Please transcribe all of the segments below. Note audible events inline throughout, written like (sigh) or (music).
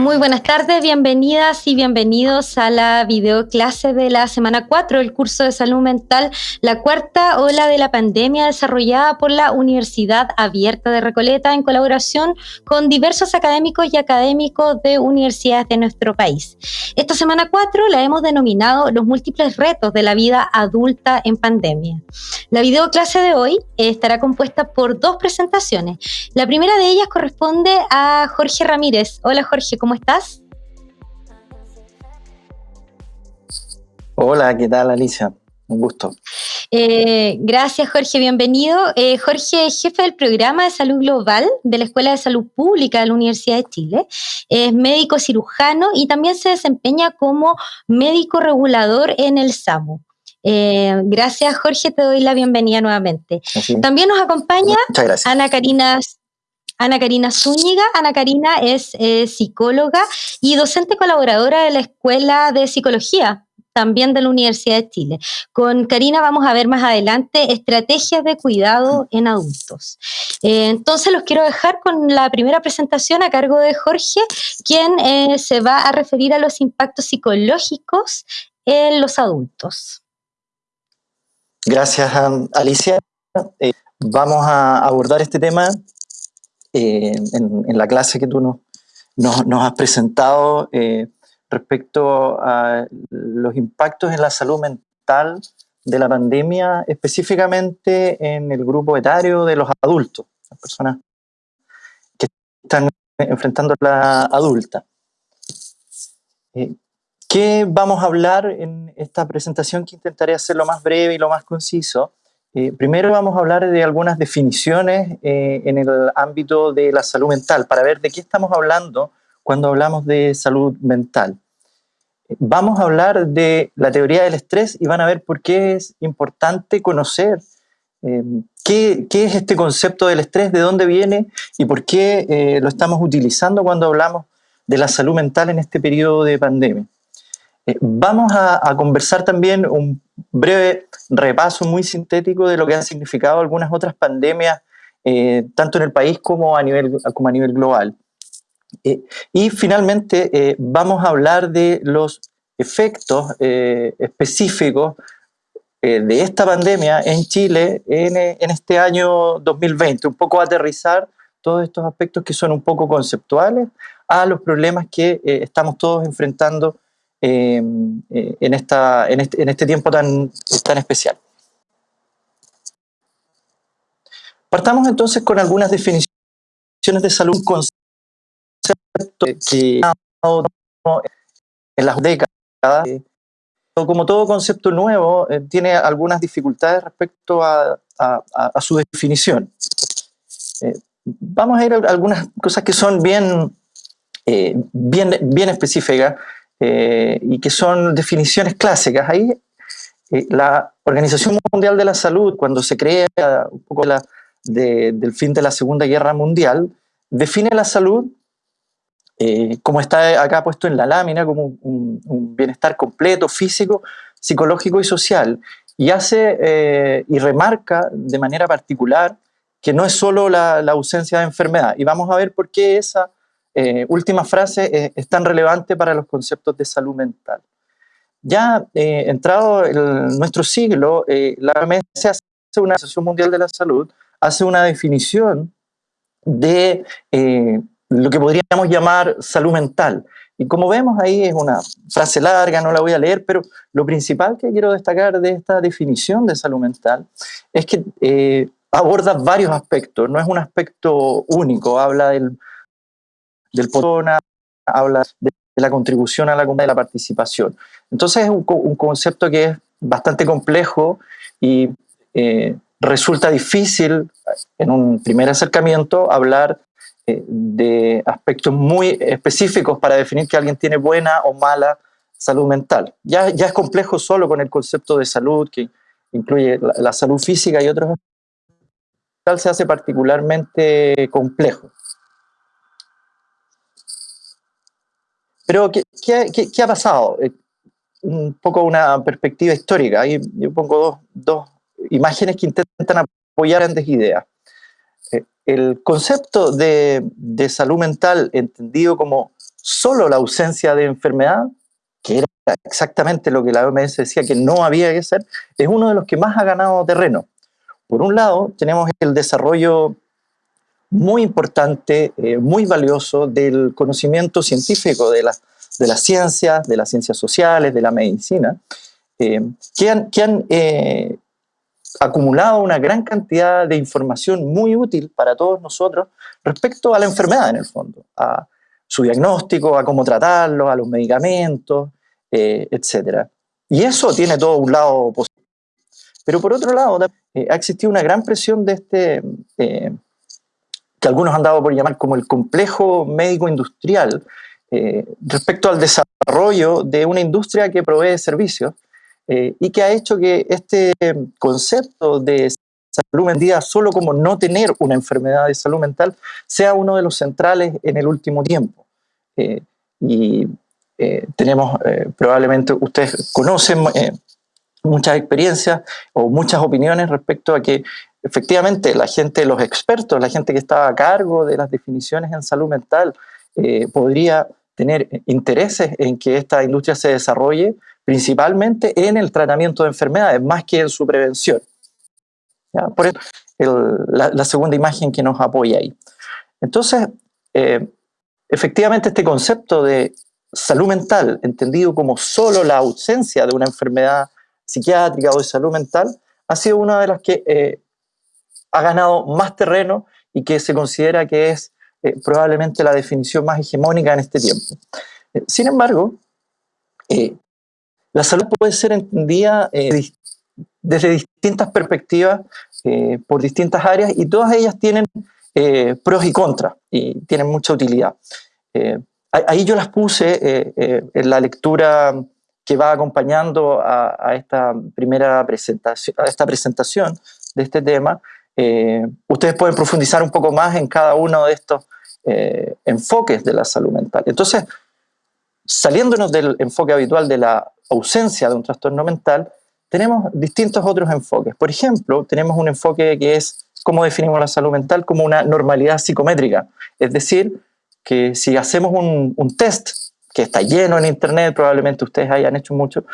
Muy buenas tardes, bienvenidas y bienvenidos a la videoclase de la semana 4 del curso de salud mental, la cuarta ola de la pandemia desarrollada por la Universidad Abierta de Recoleta en colaboración con diversos académicos y académicos de universidades de nuestro país. Esta semana 4 la hemos denominado los múltiples retos de la vida adulta en pandemia. La videoclase de hoy estará compuesta por dos presentaciones. La primera de ellas corresponde a Jorge Ramírez. Hola Jorge, ¿cómo estás? Hola, ¿qué tal Alicia? Un gusto. Eh, gracias Jorge, bienvenido. Eh, Jorge es jefe del programa de salud global de la Escuela de Salud Pública de la Universidad de Chile. Es médico cirujano y también se desempeña como médico regulador en el SAMU. Eh, gracias Jorge, te doy la bienvenida nuevamente. También nos acompaña Ana Karina Ana Karina Zúñiga. Ana Karina es eh, psicóloga y docente colaboradora de la Escuela de Psicología, también de la Universidad de Chile. Con Karina vamos a ver más adelante estrategias de cuidado en adultos. Eh, entonces los quiero dejar con la primera presentación a cargo de Jorge, quien eh, se va a referir a los impactos psicológicos en los adultos. Gracias, Alicia. vamos a abordar este tema eh, en, la clase que tú nos, nos, has presentado eh, respecto a los impactos en la salud mental de la pandemia, específicamente en el grupo etario de los adultos, las personas que están enfrentando la adulta. Eh, ¿Qué vamos a hablar en esta presentación que intentaré hacer lo más breve y lo más conciso? Eh, primero vamos a hablar de algunas definiciones eh, en el ámbito de la salud mental, para ver de qué estamos hablando cuando hablamos de salud mental. Vamos a hablar de la teoría del estrés y van a ver por qué es importante conocer eh, qué, qué, es este concepto del estrés, de dónde viene y por qué lo estamos utilizando cuando hablamos de la salud mental en este periodo de pandemia. Vamos a, a conversar también un breve repaso muy sintético de lo que han significado algunas otras pandemias, eh, tanto en el país como a nivel, como a nivel global. Eh, y finalmente eh, vamos a hablar de los efectos específicos de esta pandemia en Chile en, en, este año 2020, un poco aterrizar todos estos aspectos que son un poco conceptuales a los problemas que estamos todos enfrentando eh, en, esta, este, en este tiempo tan, tan especial. Partamos entonces con algunas definiciones de salud, concepto que en las décadas, como todo concepto nuevo, eh, tiene algunas dificultades respecto a, a, su definición. Eh, vamos a ir a algunas cosas que son bien, bien, bien específicas eh, y que son definiciones clásicas. Ahí eh, la Organización Mundial de la Salud, cuando se crea un poco la, del fin de la Segunda Guerra Mundial, define la salud eh, como está acá puesto en la lámina, como un, bienestar completo, físico, psicológico y social. Y hace y remarca de manera particular que no es solo la, la ausencia de enfermedad. Y vamos a ver por qué esa eh, última frase eh, es tan relevante para los conceptos de salud mental. Ya eh, entrado en nuestro siglo, la OMS hace una Asociación Mundial de la Salud, hace una definición de lo que podríamos llamar salud mental. Y como vemos ahí es una frase larga, no la voy a leer, pero lo principal que quiero destacar de esta definición de salud mental es que aborda varios aspectos, no es un aspecto único, habla del del persona, habla de la contribución a la comunidad de la participación. Entonces es un, concepto que es bastante complejo y eh, resulta difícil en un primer acercamiento hablar eh, de aspectos muy específicos para definir que alguien tiene buena o mala salud mental. Ya, ya es complejo solo con el concepto de salud, que incluye la, la salud física y otros se hace particularmente complejo. Pero, ¿qué, qué, ha pasado? Eh, un poco una perspectiva histórica. Ahí yo pongo dos, dos imágenes que intentan apoyar grandes ideas. Eh, el concepto de, de, salud mental entendido como solo la ausencia de enfermedad, que era exactamente lo que la OMS decía que no había que ser, es uno de los que más ha ganado terreno. Por un lado, tenemos el desarrollo muy importante, eh, muy valioso del conocimiento científico de, de las ciencias, de las ciencias sociales, de la medicina, eh, que han, que han eh, acumulado una gran cantidad de información muy útil para todos nosotros respecto a la enfermedad en el fondo, a su diagnóstico, a cómo tratarlo, a los medicamentos, eh, etc. Y eso tiene todo un lado positivo. Pero por otro lado, eh, ha existido una gran presión de este, eh, que algunos han dado por llamar como el complejo médico-industrial, respecto al desarrollo de una industria que provee servicios y que ha hecho que este concepto de salud mental solo como no tener una enfermedad de salud mental sea uno de los centrales en el último tiempo. y eh, tenemos, eh, probablemente ustedes conocen eh, muchas experiencias o muchas opiniones respecto a que efectivamente la gente, los expertos, la gente que está a cargo de las definiciones en salud mental, podría tener intereses en que esta industria se desarrolle principalmente en el tratamiento de enfermedades, más que en su prevención. Por eso, la, la, segunda imagen que nos apoya ahí. Entonces, efectivamente este concepto de salud mental, entendido como solo la ausencia de una enfermedad psiquiátrica o de salud mental, ha sido una de las que eh, ha ganado más terreno y que se considera que es eh, probablemente la definición más hegemónica en este tiempo. Eh, sin embargo, la salud puede ser entendida desde distintas perspectivas, por distintas áreas, y todas ellas tienen pros y contras, y tienen mucha utilidad. Ahí yo las puse eh, eh, en la lectura que va acompañando a, esta primera presentación, a esta presentación de este tema. Eh, ustedes pueden profundizar un poco más en cada uno de estos enfoques de la salud mental. Entonces, saliéndonos del enfoque habitual de la ausencia de un trastorno mental, tenemos distintos otros enfoques. Por ejemplo, tenemos un enfoque que es cómo definimos la salud mental como una normalidad psicométrica, es decir, que si hacemos un, test que está lleno en internet, probablemente ustedes hayan hecho mucho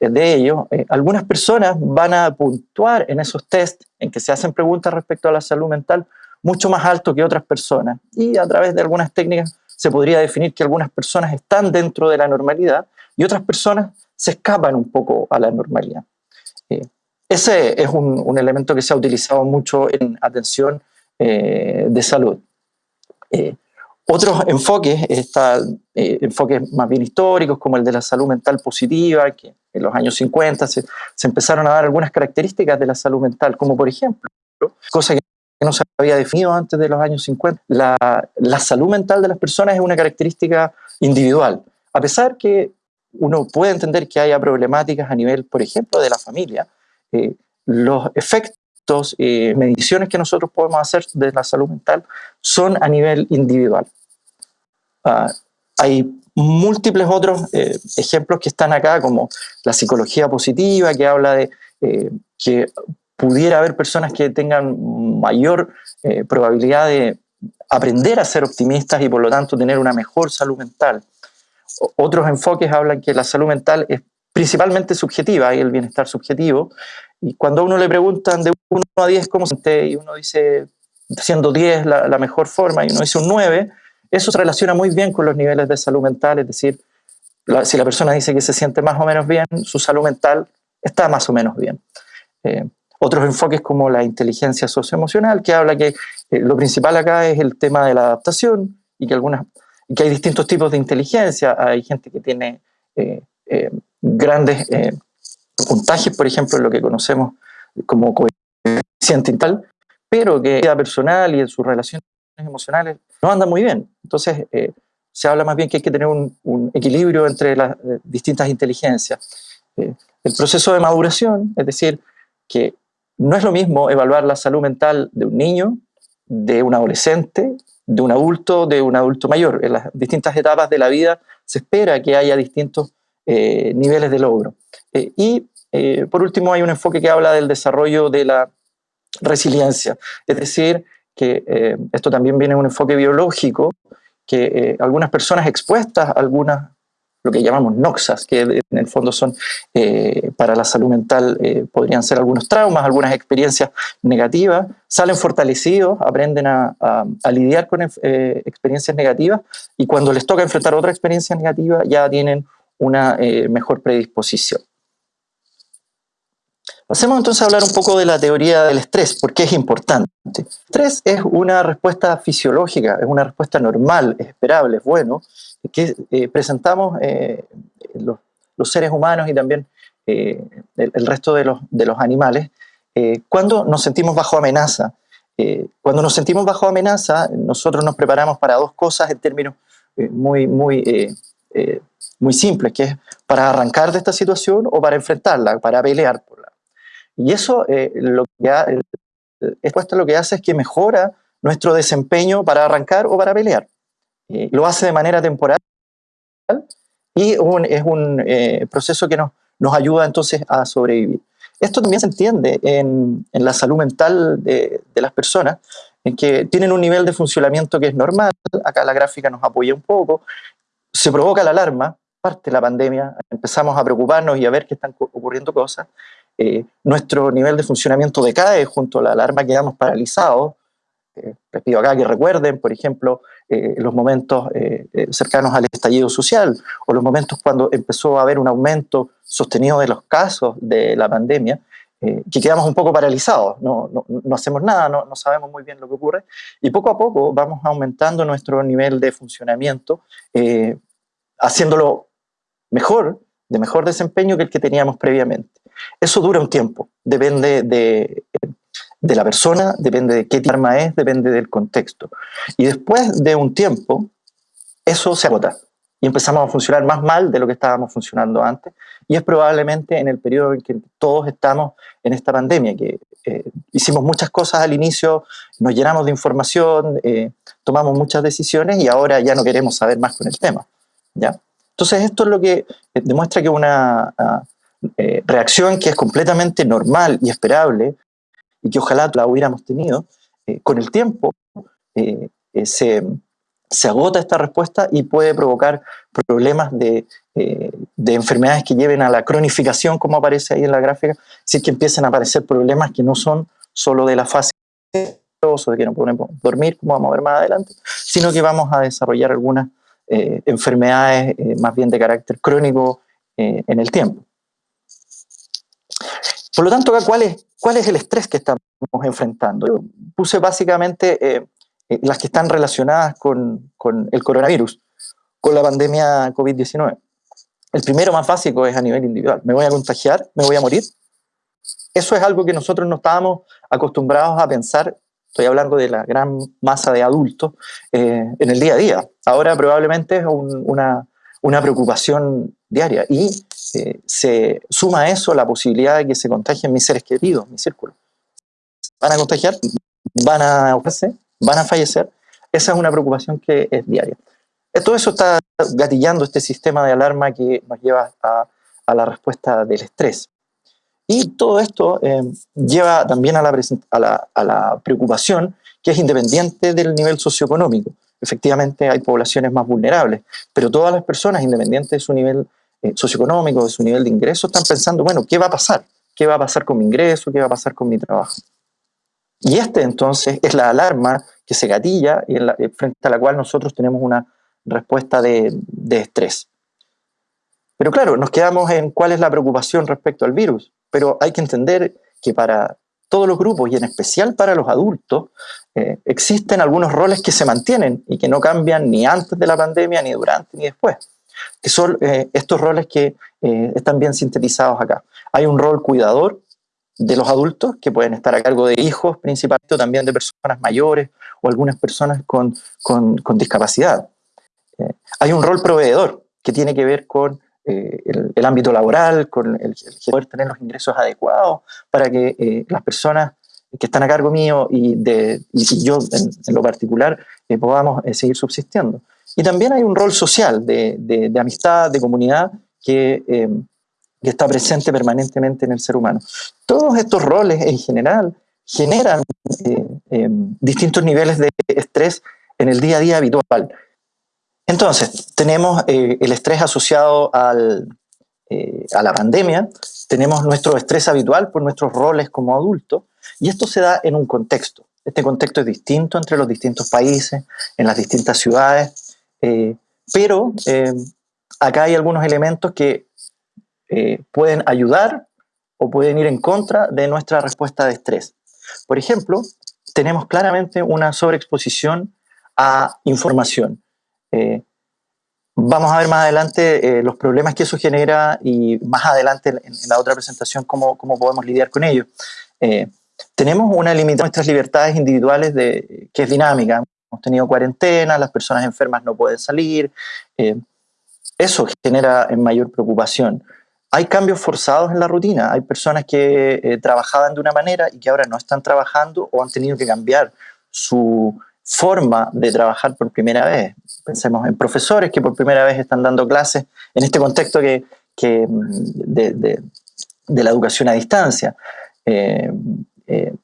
eh, de ello, eh, algunas personas van a puntuar en esos test en que se hacen preguntas respecto a la salud mental mucho más alto que otras personas. Y a través de algunas técnicas se podría definir que algunas personas están dentro de la normalidad y otras personas se escapan un poco a la normalidad. Eh, ese es un, elemento que se ha utilizado mucho en atención de salud. Otros enfoques, eh, enfoques más bien históricos, como el de la salud mental positiva, que en los años 50 se, empezaron a dar algunas características de la salud mental, como por ejemplo, cosa que no se había definido antes de los años 50, la, la salud mental de las personas es una característica individual. A pesar que uno puede entender que haya problemáticas a nivel, por ejemplo, de la familia, eh, los efectos eh, mediciones que nosotros podemos hacer de la salud mental son a nivel individual. Ah, hay múltiples otros eh, ejemplos que están acá, como la psicología positiva, que habla de eh, que pudiera haber personas que tengan mayor probabilidad de aprender a ser optimistas y por lo tanto tener una mejor salud mental. otros enfoques hablan que la salud mental es principalmente subjetiva, y el bienestar subjetivo, y cuando a uno le preguntan de 1 a 10 cómo se siente, y uno dice, siendo 10 la, la, mejor forma, y uno dice un 9, eso se relaciona muy bien con los niveles de salud mental, es decir, si la persona dice que se siente más o menos bien, su salud mental está más o menos bien. Eh, otros enfoques como la inteligencia socioemocional, que habla que eh, lo principal acá es el tema de la adaptación y que, algunas, que hay distintos tipos de inteligencia. Hay gente que tiene eh, grandes puntajes, por ejemplo, en lo que conocemos como coeficiente tal, pero que en vida personal y en sus relaciones emocionales no anda muy bien. Entonces, eh, se habla más bien que hay que tener un, equilibrio entre las eh, distintas inteligencias. Eh, el proceso de maduración, es decir, que no es lo mismo evaluar la salud mental de un niño, de un adolescente, de un adulto, de un adulto mayor. En las distintas etapas de la vida se espera que haya distintos niveles de logro. y por último, hay un enfoque que habla del desarrollo de la resiliencia, es decir, que eh, esto también viene de un enfoque biológico que algunas personas expuestas a algunas lo que llamamos noxas, que en el fondo son eh, para la salud mental, eh, podrían ser algunos traumas, algunas experiencias negativas, salen fortalecidos, aprenden a, lidiar con eh, experiencias negativas y cuando les toca enfrentar otra experiencia negativa ya tienen una mejor predisposición. Pasemos entonces a hablar un poco de la teoría del estrés, porque es importante. El estrés es una respuesta fisiológica, es una respuesta normal, es esperable, es bueno, que eh, presentamos eh, los, seres humanos y también eh, el, resto de los, animales cuando nos sentimos bajo amenaza. cuando nos sentimos bajo amenaza, nosotros nos preparamos para dos cosas en términos muy, muy, muy simples, que es para arrancar de esta situación o para enfrentarla, para pelear por. Y eso lo que esto lo que hace es que mejora nuestro desempeño para arrancar o para pelear. Eh, lo hace de manera temporal y es un eh, proceso que nos, nos ayuda entonces a sobrevivir. Esto también se entiende en, en la salud mental de, de, las personas, en que tienen un nivel de funcionamiento que es normal, acá la gráfica nos apoya un poco, se provoca la alarma, parte la pandemia, empezamos a preocuparnos y a ver que están ocurriendo cosas, eh, nuestro nivel de funcionamiento decae junto a la alarma, quedamos paralizados, eh, les pido acá que recuerden, por ejemplo, eh, los momentos eh, cercanos al estallido social o los momentos cuando empezó a haber un aumento sostenido de los casos de la pandemia, que quedamos un poco paralizados, no, no, no hacemos nada, no, no, sabemos muy bien lo que ocurre, y poco a poco vamos aumentando nuestro nivel de funcionamiento, haciéndolo mejor, de mejor desempeño que el que teníamos previamente. Eso dura un tiempo, depende de de la persona, depende de qué arma es, depende del contexto. Y después de un tiempo, eso se agota y empezamos a funcionar más mal de lo que estábamos funcionando antes. Y es probablemente en el periodo en que todos estamos en esta pandemia, que eh, hicimos muchas cosas al inicio, nos llenamos de información, eh, tomamos muchas decisiones y ahora ya no queremos saber más con el tema. ¿ya? Entonces esto es lo que eh, demuestra que una ah, reacción que es completamente normal y esperable y que ojalá la hubiéramos tenido, eh, con el tiempo eh, eh, se, se, agota esta respuesta y puede provocar problemas de, de, enfermedades que lleven a la cronificación, como aparece ahí en la gráfica, si es que empiezan a aparecer problemas que no son solo de la fase de que no podemos dormir, como vamos a ver más adelante, sino que vamos a desarrollar algunas enfermedades más bien de carácter crónico en el tiempo. Por lo tanto, ¿cuál es, ¿cuál es el estrés que estamos enfrentando? Yo puse básicamente eh, eh, las que están relacionadas con, con, el coronavirus, con la pandemia COVID-19. El primero más básico es a nivel individual. ¿Me voy a contagiar? ¿Me voy a morir? Eso es algo que nosotros no estábamos acostumbrados a pensar, estoy hablando de la gran masa de adultos, eh, en el día a día. Ahora probablemente es una, una preocupación diaria. Y se suma a eso la posibilidad de que se contagien mis seres queridos, mi círculo. Van a contagiar, van a van a fallecer. Esa es una preocupación que es diaria. Todo eso está gatillando este sistema de alarma que nos lleva a, la respuesta del estrés. Y todo esto eh, lleva también a la, preocupación que es independiente del nivel socioeconómico. Efectivamente hay poblaciones más vulnerables, pero todas las personas, independientes de su nivel eh, socioeconómico, de su nivel de ingreso, están pensando, bueno, ¿qué va a pasar? ¿Qué va a pasar con mi ingreso? ¿Qué va a pasar con mi trabajo? Y este entonces es la alarma que se gatilla y eh, frente a la cual nosotros tenemos una respuesta de, de estrés. Pero claro, nos quedamos en cuál es la preocupación respecto al virus, pero hay que entender que para todos los grupos y en especial para los adultos, eh, existen algunos roles que se mantienen y que no cambian ni antes de la pandemia, ni durante, ni después que son eh, estos roles que eh, están bien sintetizados acá. Hay un rol cuidador de los adultos, que pueden estar a cargo de hijos, principalmente también de personas mayores o algunas personas con, con, discapacidad. Eh, hay un rol proveedor, que tiene que ver con el, ámbito laboral, con el, poder tener los ingresos adecuados para que las personas que están a cargo mío y, de, y yo en, lo particular podamos seguir subsistiendo. Y también hay un rol social de, de, amistad, de comunidad, que, eh, que, está presente permanentemente en el ser humano. Todos estos roles en general generan eh, eh, distintos niveles de estrés en el día a día habitual. Entonces, tenemos el estrés asociado al, a la pandemia, tenemos nuestro estrés habitual por nuestros roles como adultos, y esto se da en un contexto. Este contexto es distinto entre los distintos países, en las distintas ciudades, eh, pero eh, acá hay algunos elementos que eh, pueden ayudar o pueden ir en contra de nuestra respuesta de estrés. Por ejemplo, tenemos claramente una sobreexposición a información. vamos a ver más adelante los problemas que eso genera y más adelante en, la otra presentación cómo, podemos lidiar con ello tenemos una limitación de nuestras libertades individuales que es dinámica. Hemos tenido cuarentena, las personas enfermas no pueden salir. Eh, eso genera mayor preocupación. Hay cambios forzados en la rutina. Hay personas que eh, trabajaban de una manera y que ahora no están trabajando o han tenido que cambiar su forma de trabajar por primera vez. Pensemos en profesores que por primera vez están dando clases en este contexto que, mm, de, la educación a distancia. Eh, eh,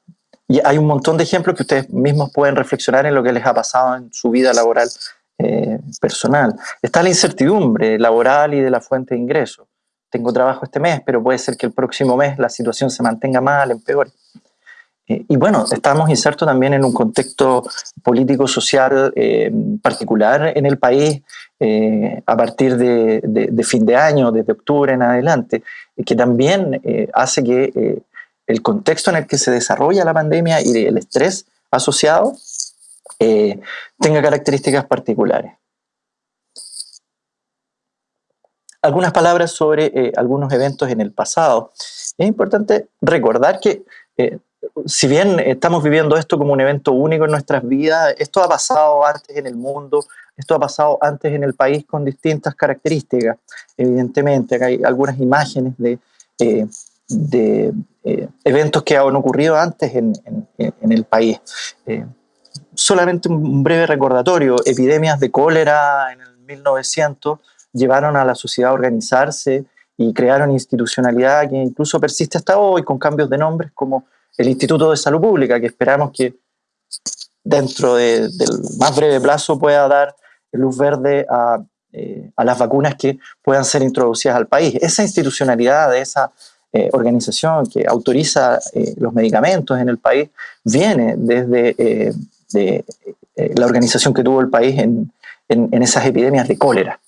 y hay un montón de ejemplos que ustedes mismos pueden reflexionar en lo que les ha pasado en su vida laboral eh, personal. Está la incertidumbre laboral y de la fuente de ingreso. Tengo trabajo este mes, pero puede ser que el próximo mes la situación se mantenga mal, empeore. Eh, y bueno, estamos insertos también en un contexto político-social particular en el país a partir de, de, fin de año, desde octubre en adelante, que también hace que el contexto en el que se desarrolla la pandemia y el estrés asociado eh, tenga características particulares. Algunas palabras sobre eh, algunos eventos en el pasado. Es importante recordar que eh, si bien estamos viviendo esto como un evento único en nuestras vidas, esto ha pasado antes en el mundo, esto ha pasado antes en el país con distintas características. Evidentemente, acá hay algunas imágenes de de eh, eventos que han ocurrido antes en, el país. Eh, solamente un breve recordatorio, epidemias de cólera en el 1900 llevaron a la sociedad a organizarse y crearon institucionalidad que incluso persiste hasta hoy con cambios de nombres como el Instituto de Salud Pública, que esperamos que dentro del más breve plazo pueda dar luz verde a, eh, a las vacunas que puedan ser introducidas al país. Esa institucionalidad de esa eh, organización que autoriza eh, los medicamentos en el país viene desde eh, la organización que tuvo el país en, en, esas epidemias de cólera.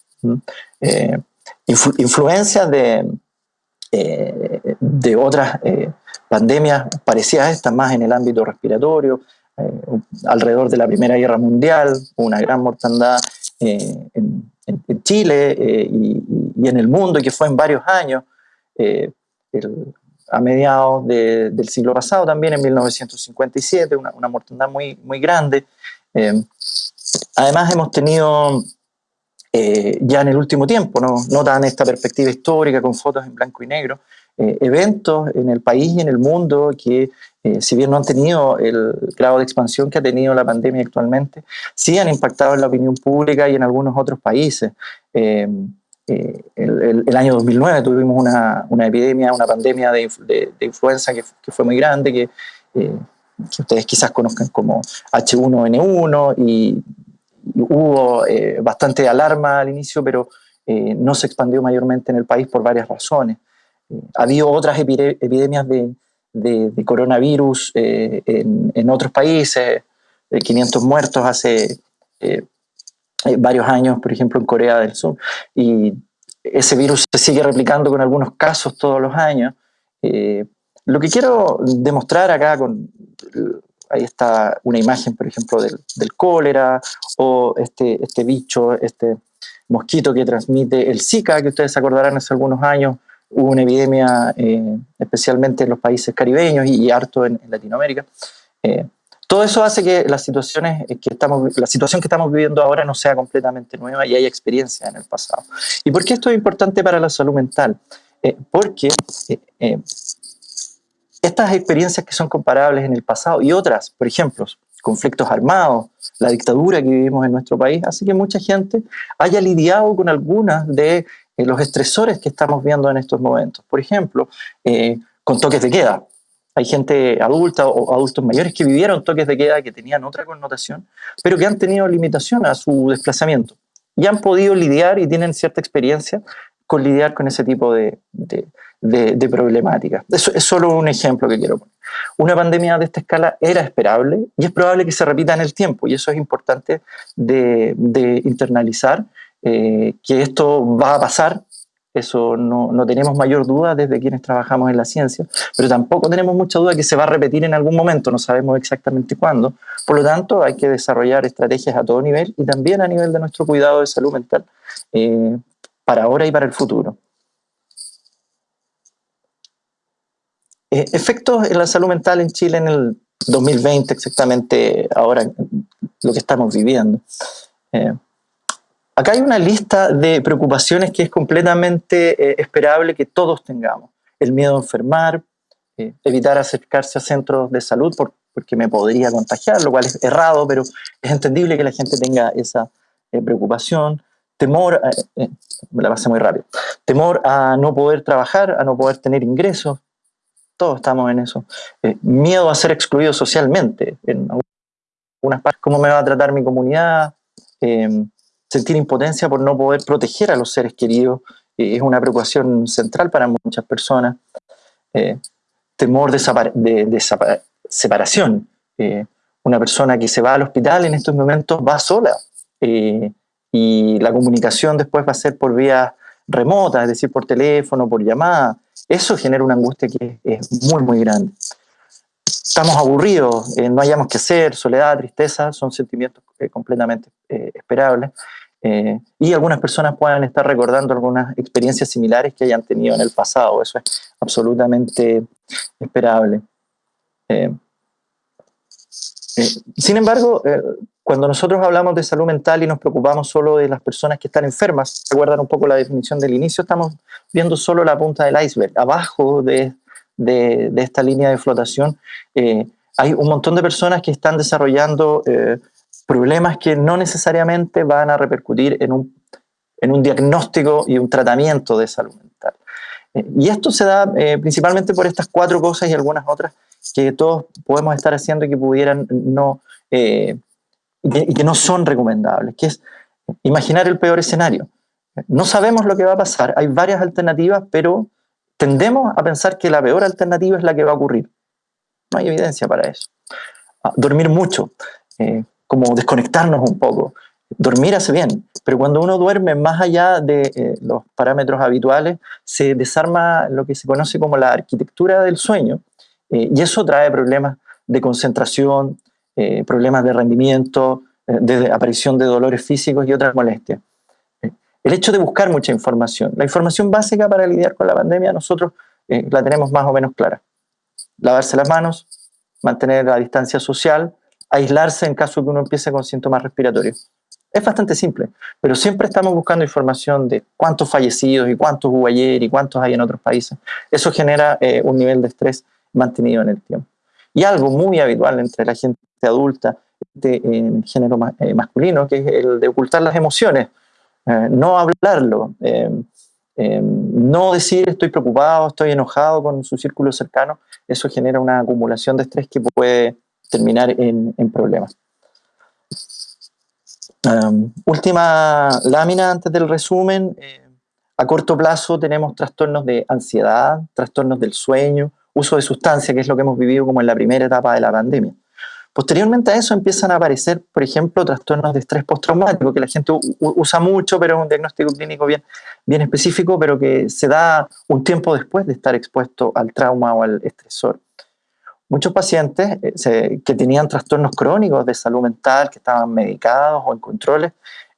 influencias de, de otras pandemias parecidas a estas, más en el ámbito respiratorio, alrededor de la Primera Guerra Mundial, una gran mortandad en, Chile y, en el mundo, que fue en varios años, a mediados del siglo pasado, también en 1957, una, una mortandad muy, muy grande. Eh, además hemos tenido eh, ya en el último tiempo, no, no dan esta perspectiva histórica con fotos en blanco y negro, eh, eventos en el país y en el mundo que, si bien no han tenido el grado de expansión que ha tenido la pandemia actualmente, sí han impactado en la opinión pública y en algunos otros países. Eh, el, año 2009 tuvimos una, una epidemia, una pandemia de, influenza que, fue muy grande, que, eh, ustedes quizás conozcan como H1N1 y, hubo eh, bastante alarma al inicio, pero no se expandió mayormente en el país por varias razones. ha habido otras epidemias de, coronavirus en, otros países, 500 muertos hace eh, varios años, por ejemplo, en Corea del Sur, y ese virus se sigue replicando con algunos casos todos los años. Eh, lo que quiero demostrar acá, con, ahí está una imagen, por ejemplo, del, del, cólera, o este, este bicho, este mosquito que transmite el Zika, que ustedes acordarán hace algunos años, hubo una epidemia eh, especialmente en los países caribeños y, harto en, Latinoamérica. Todo eso hace que las situaciones que estamos, la situación que estamos viviendo ahora no sea completamente nueva y haya experiencia en el pasado. ¿Y por qué esto es importante para la salud mental? Eh, porque eh, eh, estas experiencias que son comparables en el pasado y otras, por ejemplo, conflictos armados, la dictadura que vivimos en nuestro país, hace que mucha gente haya lidiado con algunas de los estresores que estamos viendo en estos momentos. Por ejemplo, con toques de queda. Hay gente adulta o adultos mayores que vivieron toques de queda que tenían otra connotación, pero que han tenido limitación a su desplazamiento. y han podido lidiar y tienen cierta experiencia con lidiar con ese tipo de, de, de, problemáticas. Eso es solo un ejemplo que quiero poner. Una pandemia de esta escala era esperable y es probable que se repita en el tiempo y eso es importante de, internalizar, eh, que esto va a pasar eso no, no, tenemos mayor duda desde quienes trabajamos en la ciencia, pero tampoco tenemos mucha duda que se va a repetir en algún momento, no sabemos exactamente cuándo. Por lo tanto, hay que desarrollar estrategias a todo nivel y también a nivel de nuestro cuidado de salud mental eh, para ahora y para el futuro. Eh, efectos en la salud mental en Chile en el 2020, exactamente ahora lo que estamos viviendo. Eh, Acá hay una lista de preocupaciones que es completamente eh, esperable que todos tengamos. El miedo a enfermar, eh, evitar acercarse a centros de salud porque me podría contagiar, lo cual es errado, pero es entendible que la gente tenga esa eh, preocupación. Temor, me la pasé muy rápido, temor a no poder trabajar, a no poder tener ingresos, todos estamos en eso. miedo a ser excluido socialmente, en algunas partes, cómo me va a tratar mi comunidad, sentir impotencia por no poder proteger a los seres queridos eh, es una preocupación central para muchas personas. Eh, temor de, separación. Eh, una persona que se va al hospital en estos momentos va sola y la comunicación después va a ser por vía remota, es decir, por teléfono, por llamada. Eso genera una angustia que es muy, muy grande. Estamos aburridos, no hayamos que hacer, soledad, tristeza, son sentimientos completamente esperables. Eh, y algunas personas puedan estar recordando algunas experiencias similares que hayan tenido en el pasado. Eso es absolutamente esperable. Eh, eh, sin embargo, cuando nosotros hablamos de salud mental y nos preocupamos solo de las personas que están enfermas, recuerdan un poco la definición del inicio, estamos viendo solo la punta del iceberg. Abajo de, de, de esta línea de flotación hay un montón de personas que están desarrollando problemas que no necesariamente van a repercutir en un, en un diagnóstico y un tratamiento de salud mental. Eh, y esto se da eh, principalmente por estas cuatro cosas y algunas otras que todos podemos estar haciendo y que pudieran no, eh, y, que, no son recomendables, que es imaginar el peor escenario. No sabemos lo que va a pasar, hay varias alternativas, pero tendemos a pensar que la peor alternativa es la que va a ocurrir. No hay evidencia para eso. Ah, dormir mucho como desconectarnos un poco. Dormir hace bien, pero cuando uno duerme más allá de eh, los parámetros habituales, se desarma lo que se conoce como la arquitectura del sueño, eh, y eso trae problemas de concentración, eh, problemas de rendimiento, de aparición de dolores físicos y otras molestias. El hecho de buscar mucha información. La información básica para lidiar con la pandemia nosotros la tenemos más o menos clara. Lavarse las manos, mantener la distancia social, aislarse en caso que uno empiece con síntomas respiratorios. Es bastante simple, pero siempre estamos buscando información de cuántos fallecidos y cuántos hubo ayer y cuántos hay en otros países. Eso genera eh, un nivel de estrés mantenido en el tiempo. Y algo muy habitual entre la gente adulta de, en género eh, masculino, que es el de ocultar las emociones, eh, no hablarlo, no decir estoy preocupado, estoy enojado con su círculo cercano, eso genera una acumulación de estrés que puede terminar en, problemas. última lámina antes del resumen. Eh, a corto plazo tenemos trastornos de ansiedad, trastornos del sueño, uso de sustancias, que es lo que hemos vivido como en la primera etapa de la pandemia. Posteriormente a eso empiezan a aparecer, por ejemplo, trastornos de estrés postraumático, que la gente usa mucho, pero es un diagnóstico clínico bien, bien específico, pero que se da un tiempo después de estar expuesto al trauma o al estresor. Muchos pacientes eh, que tenían trastornos crónicos de salud mental, que estaban medicados o en controles,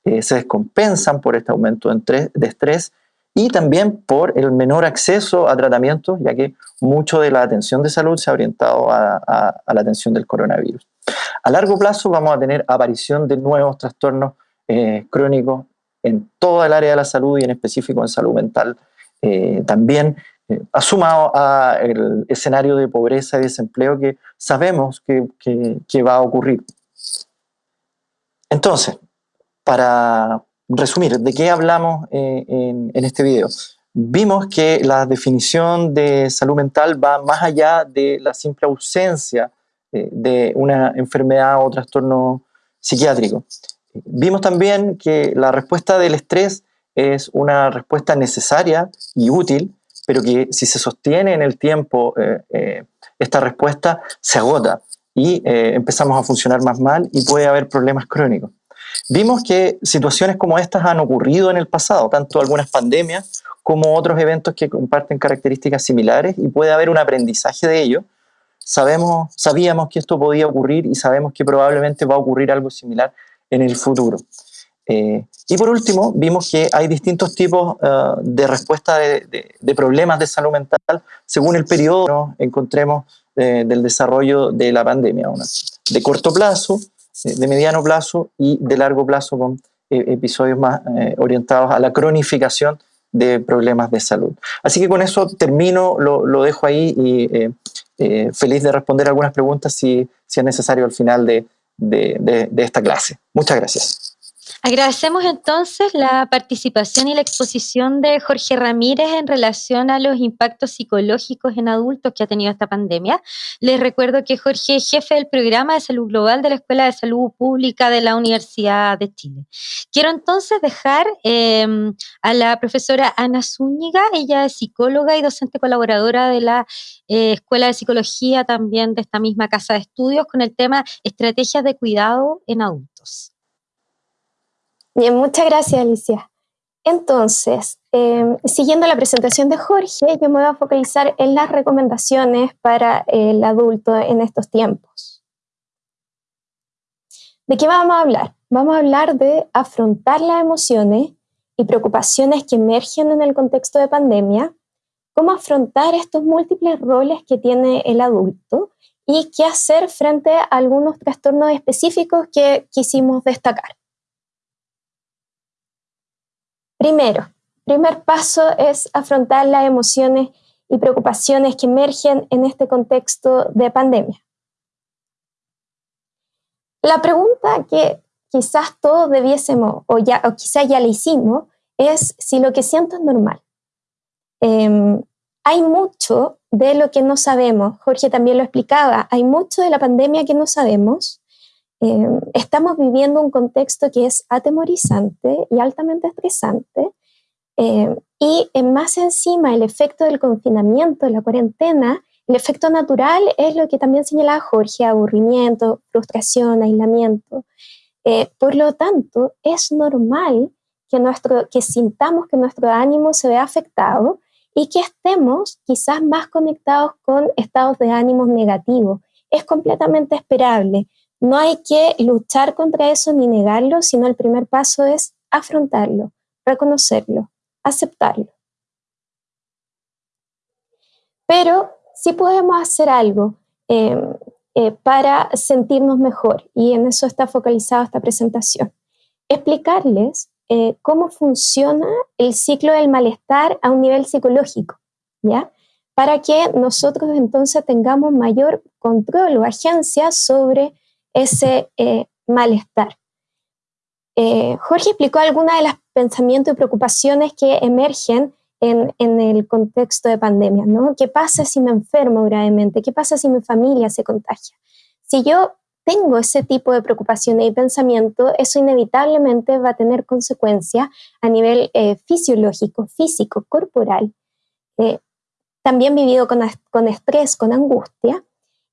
eh, se descompensan por este aumento de estrés y también por el menor acceso a tratamientos, ya que mucho de la atención de salud se ha orientado a, la atención del coronavirus. A largo plazo vamos a tener aparición de nuevos trastornos eh, crónicos en toda el área de la salud y en específico en salud mental también, asumado a el escenario de pobreza y desempleo que sabemos que, que, va a ocurrir. Entonces, para resumir, ¿de qué hablamos eh, en, en, este video? Vimos que la definición de salud mental va más allá de la simple ausencia eh, de una enfermedad o trastorno psiquiátrico. Vimos también que la respuesta del estrés es una respuesta necesaria y útil, pero que si se sostiene en el tiempo eh, eh, esta respuesta se agota y eh, empezamos a funcionar más mal y puede haber problemas crónicos. Vimos que situaciones como estas han ocurrido en el pasado, tanto algunas pandemias como otros eventos que comparten características similares y puede haber un aprendizaje de ello. Sabemos, sabíamos que esto podía ocurrir y sabemos que probablemente va a ocurrir algo similar en el futuro. Eh, y por último, vimos que hay distintos tipos uh, de respuesta de, de, problemas de salud mental según el periodo ¿no? encontremos eh, del desarrollo de la pandemia. Una de corto plazo, eh, de mediano plazo y de largo plazo con episodios más orientados a la cronificación de problemas de salud. Así que con eso termino, lo, lo dejo ahí y feliz de responder algunas preguntas si, si es necesario al final de, de, de, esta clase. Muchas gracias. Agradecemos entonces la participación y la exposición de Jorge Ramírez en relación a los impactos psicológicos en adultos que ha tenido esta pandemia. Les recuerdo que Jorge es jefe del programa de salud global de la Escuela de Salud Pública de la Universidad de Chile. Quiero entonces dejar eh, a la profesora Ana Zúñiga, ella es psicóloga y docente colaboradora de la eh, Escuela de Psicología también de esta misma casa de estudios con el tema estrategias de cuidado en adultos. Bien, muchas gracias, Alicia. Entonces, em, siguiendo la presentación de Jorge, yo me voy a focalizar en las recomendaciones para el adulto en estos tiempos. ¿De qué vamos a hablar? Vamos a hablar de afrontar las emociones y preocupaciones que emergen en el contexto de pandemia, cómo afrontar estos múltiples roles que tiene el adulto y qué hacer frente a algunos trastornos específicos que quisimos destacar. Primero, primer paso es afrontar las emociones y preocupaciones que emergen en este contexto de pandemia. La pregunta que quizás todos debiésemos, o, ya, o quizás ya la hicimos, es si lo que siento es normal. Em, hay mucho de lo que no sabemos, Jorge también lo explicaba, hay mucho de la pandemia que no sabemos Em, estamos viviendo un contexto que es atemorizante y altamente estresante. Em, y más encima, el efecto del confinamiento, la cuarentena, el efecto natural es lo que también señalaba Jorge, aburrimiento, frustración, aislamiento. Eh, por lo tanto, es normal que, nuestro, que sintamos que nuestro ánimo se vea afectado y que estemos quizás más conectados con estados de ánimo negativos. Es completamente esperable. No hay que luchar contra eso ni negarlo, sino el primer paso es afrontarlo, reconocerlo, aceptarlo. Pero sí podemos hacer algo em, eh, para sentirnos mejor y en eso está focalizada esta presentación. Explicarles eh, cómo funciona el ciclo del malestar a un nivel psicológico, ¿ya? Para que nosotros entonces tengamos mayor control o agencia sobre ese eh, malestar. Eh, Jorge explicó algunas de los pensamientos y preocupaciones que emergen en, el contexto de pandemia, ¿no? ¿Qué pasa si me enfermo gravemente? ¿Qué pasa si mi familia se contagia? Si yo tengo ese tipo de preocupaciones y pensamiento, eso inevitablemente va a tener consecuencias a nivel eh, fisiológico, físico, corporal, también vivido con, con estrés, con angustia,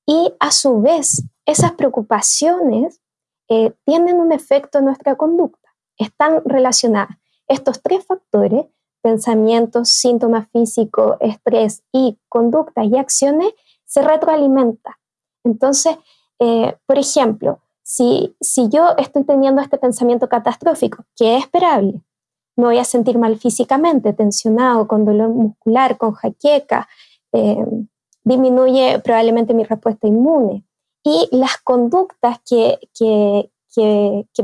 y a su vez esas preocupaciones eh, tienen un efecto en nuestra conducta. Están relacionadas. Estos tres factores, pensamientos, síntomas físicos, estrés y conductas y acciones, se retroalimentan. Entonces, eh, por ejemplo, si, si yo estoy teniendo este pensamiento catastrófico, que es esperable, me voy a sentir mal físicamente, tensionado, con dolor muscular, con jaqueca, eh, disminuye probablemente mi respuesta inmune y las conductas que, que,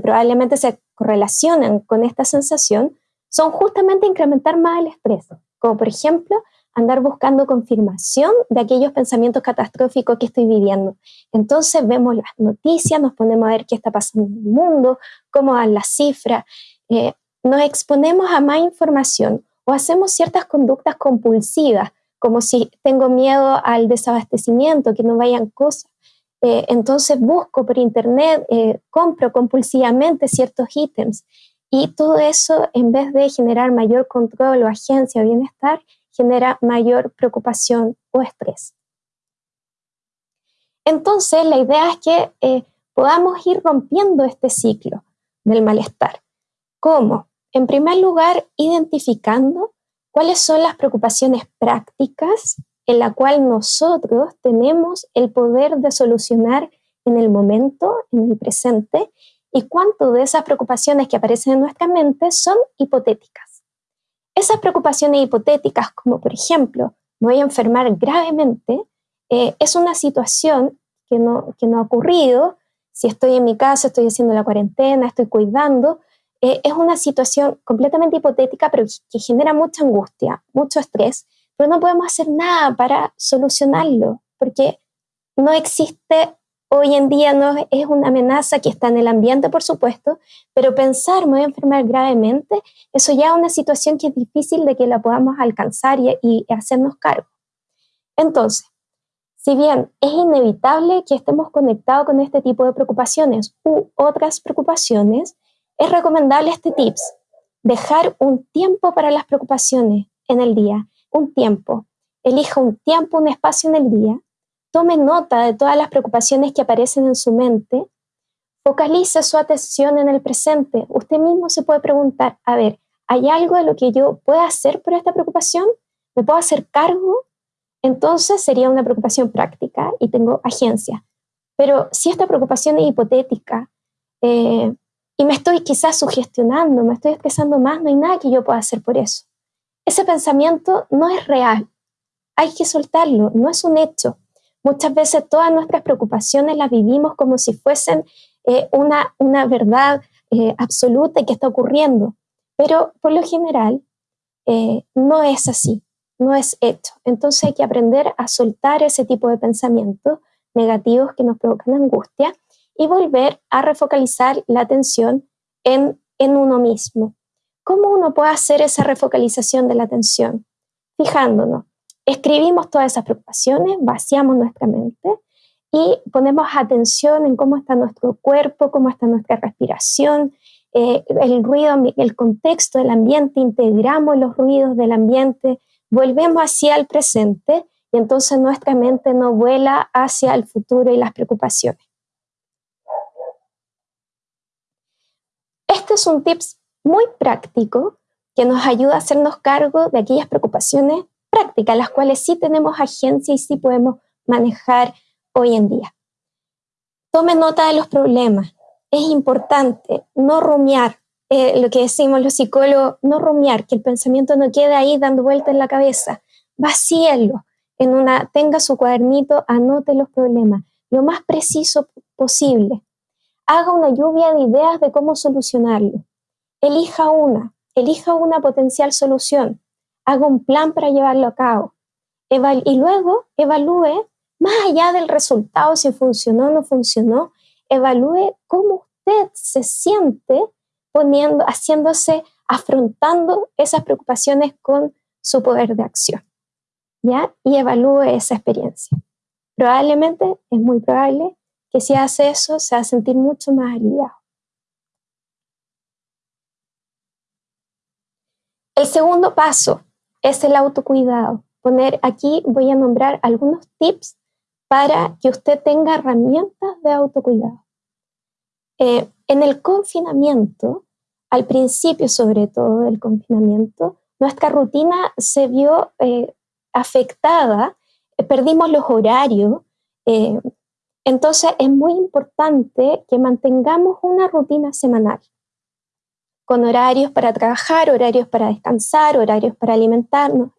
probablemente se correlacionan con esta sensación son justamente incrementar más el estrés, como por ejemplo andar buscando confirmación de aquellos pensamientos catastróficos que estoy viviendo. Entonces vemos las noticias, nos ponemos a ver qué está pasando en el mundo, cómo van las cifras, eh, nos exponemos a más información o hacemos ciertas conductas compulsivas, como si tengo miedo al desabastecimiento, que no vayan cosas eh, entonces busco por internet, eh, compro compulsivamente ciertos ítems y todo eso en vez de generar mayor control o agencia o bienestar, genera mayor preocupación o estrés. Entonces la idea es que eh, podamos ir rompiendo este ciclo del malestar. ¿Cómo? En primer lugar, identificando cuáles son las preocupaciones prácticas en la cual nosotros tenemos el poder de solucionar en el momento, en el presente, y cuánto de esas preocupaciones que aparecen en nuestra mente son hipotéticas. Esas preocupaciones hipotéticas, como por ejemplo, me voy a enfermar gravemente, eh, es una situación que no, que no ha ocurrido. Si estoy en mi casa, estoy haciendo la cuarentena, estoy cuidando, eh, es una situación completamente hipotética, pero que genera mucha angustia, mucho estrés, pero no podemos hacer nada para solucionarlo, porque no existe hoy en día, no es una amenaza que está en el ambiente, por supuesto, pero pensar, me voy a enfermar gravemente, eso ya es una situación que es difícil de que la podamos alcanzar y, y hacernos cargo. Entonces, si bien es inevitable que estemos conectados con este tipo de preocupaciones u otras preocupaciones, es recomendable este tips, dejar un tiempo para las preocupaciones en el día un tiempo, elija un tiempo, un espacio en el día, tome nota de todas las preocupaciones que aparecen en su mente, focalice su atención en el presente. Usted mismo se puede preguntar, a ver, ¿hay algo de lo que yo pueda hacer por esta preocupación? ¿Me puedo hacer cargo? Entonces sería una preocupación práctica y tengo agencia. Pero si esta preocupación es hipotética eh, y me estoy quizás sugestionando, me estoy estresando más, no hay nada que yo pueda hacer por eso ese pensamiento no es real. Hay que soltarlo, no es un hecho. Muchas veces todas nuestras preocupaciones las vivimos como si fuesen eh, una, una verdad eh, absoluta que está ocurriendo, pero por lo general eh, no es así, no es hecho. Entonces hay que aprender a soltar ese tipo de pensamientos negativos que nos provocan angustia y volver a refocalizar la atención en, en uno mismo. ¿Cómo uno puede hacer esa refocalización de la atención? Fijándonos, escribimos todas esas preocupaciones, vaciamos nuestra mente y ponemos atención en cómo está nuestro cuerpo, cómo está nuestra respiración, eh, el ruido, el contexto del ambiente, integramos los ruidos del ambiente, volvemos hacia el presente y entonces nuestra mente no vuela hacia el futuro y las preocupaciones. Este es un tips muy práctico que nos ayuda a hacernos cargo de aquellas preocupaciones prácticas, las cuales sí tenemos agencia y sí podemos manejar hoy en día. Tome nota de los problemas. Es importante no rumiar, eh, lo que decimos los psicólogos, no rumiar, que el pensamiento no quede ahí dando vueltas en la cabeza. Vacíelo. En una, tenga su cuadernito, anote los problemas, lo más preciso posible. Haga una lluvia de ideas de cómo solucionarlo elija una, elija una potencial solución, haga un plan para llevarlo a cabo y luego evalúe, más allá del resultado, si funcionó o no funcionó, evalúe cómo usted se siente poniendo, haciéndose, afrontando esas preocupaciones con su poder de acción. ¿Ya? Y evalúe esa experiencia. Probablemente, es muy probable que si hace eso, se va a sentir mucho más aliviado. El segundo paso es el autocuidado. Poner aquí voy a nombrar algunos tips para que usted tenga herramientas de autocuidado. Eh, en el confinamiento, al principio sobre todo del confinamiento, nuestra rutina se vio eh, afectada, eh, perdimos los horarios, entonces es muy importante que mantengamos una rutina semanal con horarios para trabajar, horarios para descansar, horarios para alimentarnos,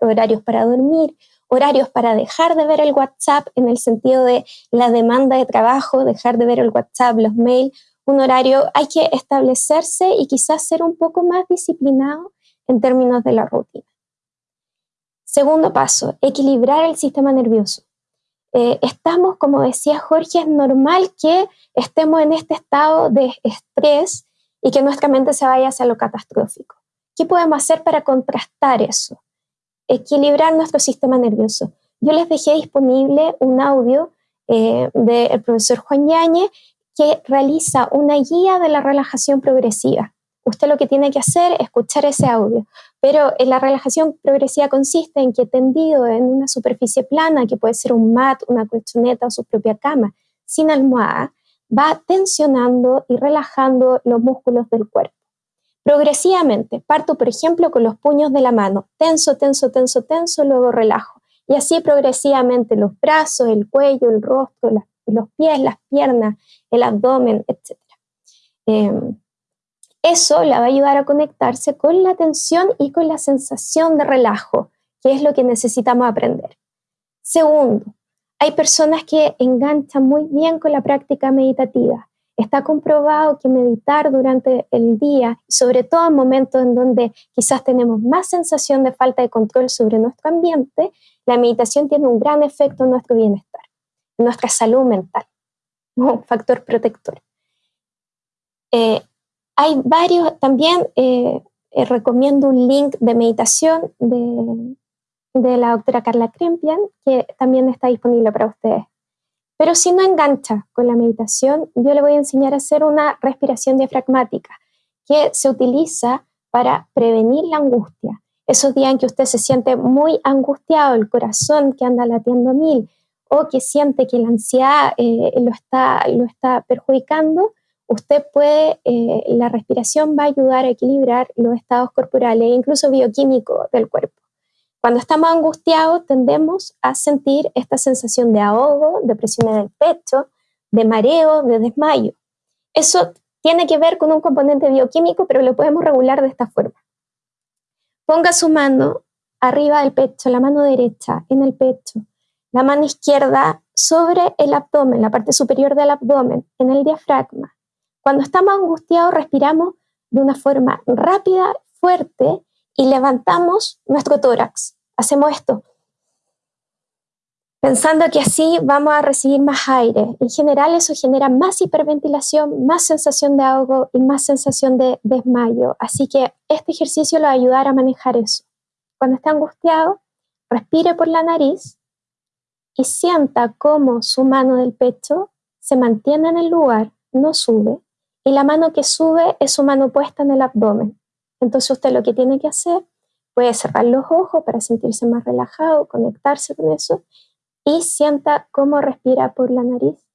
horarios para dormir, horarios para dejar de ver el WhatsApp en el sentido de la demanda de trabajo, dejar de ver el WhatsApp, los mails, un horario, hay que establecerse y quizás ser un poco más disciplinado en términos de la rutina. Segundo paso, equilibrar el sistema nervioso. Eh, estamos, como decía Jorge, es normal que estemos en este estado de estrés y que nuestra mente se vaya hacia lo catastrófico. ¿Qué podemos hacer para contrastar eso? Equilibrar nuestro sistema nervioso. Yo les dejé disponible un audio del profesor Juan Yañez, que realiza una guía de la relajación progresiva. Usted lo que tiene que hacer es escuchar ese audio, pero la relajación progresiva consiste en que tendido en una superficie plana, que puede ser un mat, una colchoneta o su propia cama, sin almohada, va tensionando y relajando los músculos del cuerpo. Progresivamente, parto por ejemplo con los puños de la mano, tenso, tenso, tenso, tenso, luego relajo. Y así progresivamente los brazos, el cuello, el rostro, los pies, las piernas, el abdomen, etc. Em, eso la va a ayudar a conectarse con la tensión y con la sensación de relajo, que es lo que necesitamos aprender. Segundo, hay personas que enganchan muy bien con la práctica meditativa. Está comprobado que meditar durante el día, sobre todo en momentos en donde quizás tenemos más sensación de falta de control sobre nuestro ambiente, la meditación tiene un gran efecto en nuestro bienestar, en nuestra salud mental, un factor protector. Eh, hay varios, también eh, eh, recomiendo un link de meditación de, de la doctora Carla Krempian, que también está disponible para ustedes. Pero si no engancha con la meditación, yo le voy a enseñar a hacer una respiración diafragmática, que se utiliza para prevenir la angustia. Esos días en que usted se siente muy angustiado, el corazón que anda latiendo mil, o que siente que la ansiedad eh, lo, está, lo está perjudicando, usted puede, eh, la respiración va a ayudar a equilibrar los estados corporales e incluso bioquímicos del cuerpo. Cuando estamos angustiados tendemos a sentir esta sensación de ahogo, de presión en el pecho, de mareo, de desmayo. Eso tiene que ver con un componente bioquímico, pero lo podemos regular de esta forma. Ponga su mano arriba del pecho, la mano derecha en el pecho, la mano izquierda sobre el abdomen, la parte superior del abdomen, en el diafragma. Cuando estamos angustiados respiramos de una forma rápida, fuerte y levantamos nuestro tórax hacemos esto, pensando que así vamos a recibir más aire. En general eso genera más hiperventilación, más sensación de ahogo y más sensación de desmayo. Así que este ejercicio lo va a ayudar a manejar eso. Cuando esté angustiado, respire por la nariz y sienta cómo su mano del pecho se mantiene en el lugar, no sube, y la mano que sube es su mano puesta en el abdomen. Entonces usted lo que tiene que hacer Puede cerrar los ojos para sentirse más relajado, conectarse con eso y sienta cómo respira por la nariz.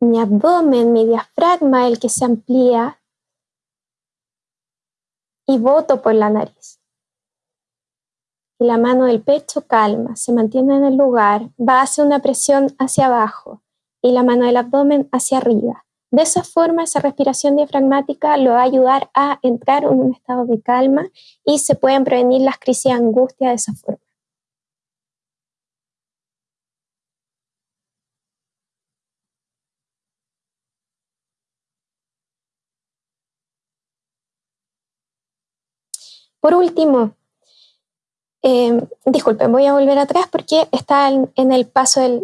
Mi abdomen, mi diafragma, el que se amplía y voto por la nariz. Y la mano del pecho calma, se mantiene en el lugar, va hacia una presión hacia abajo y la mano del abdomen hacia arriba. De esa forma, esa respiración diafragmática lo va a ayudar a entrar en un estado de calma y se pueden prevenir las crisis de angustia de esa forma. Por último, eh, disculpen, voy a volver atrás porque está en, el paso del,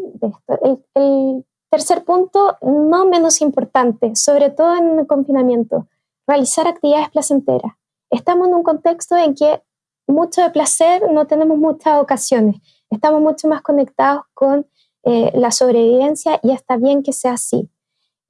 Tercer punto, no menos importante, sobre todo en el confinamiento, realizar actividades placenteras. Estamos en un contexto en que mucho de placer no tenemos muchas ocasiones. Estamos mucho más conectados con eh, la sobrevivencia y está bien que sea así.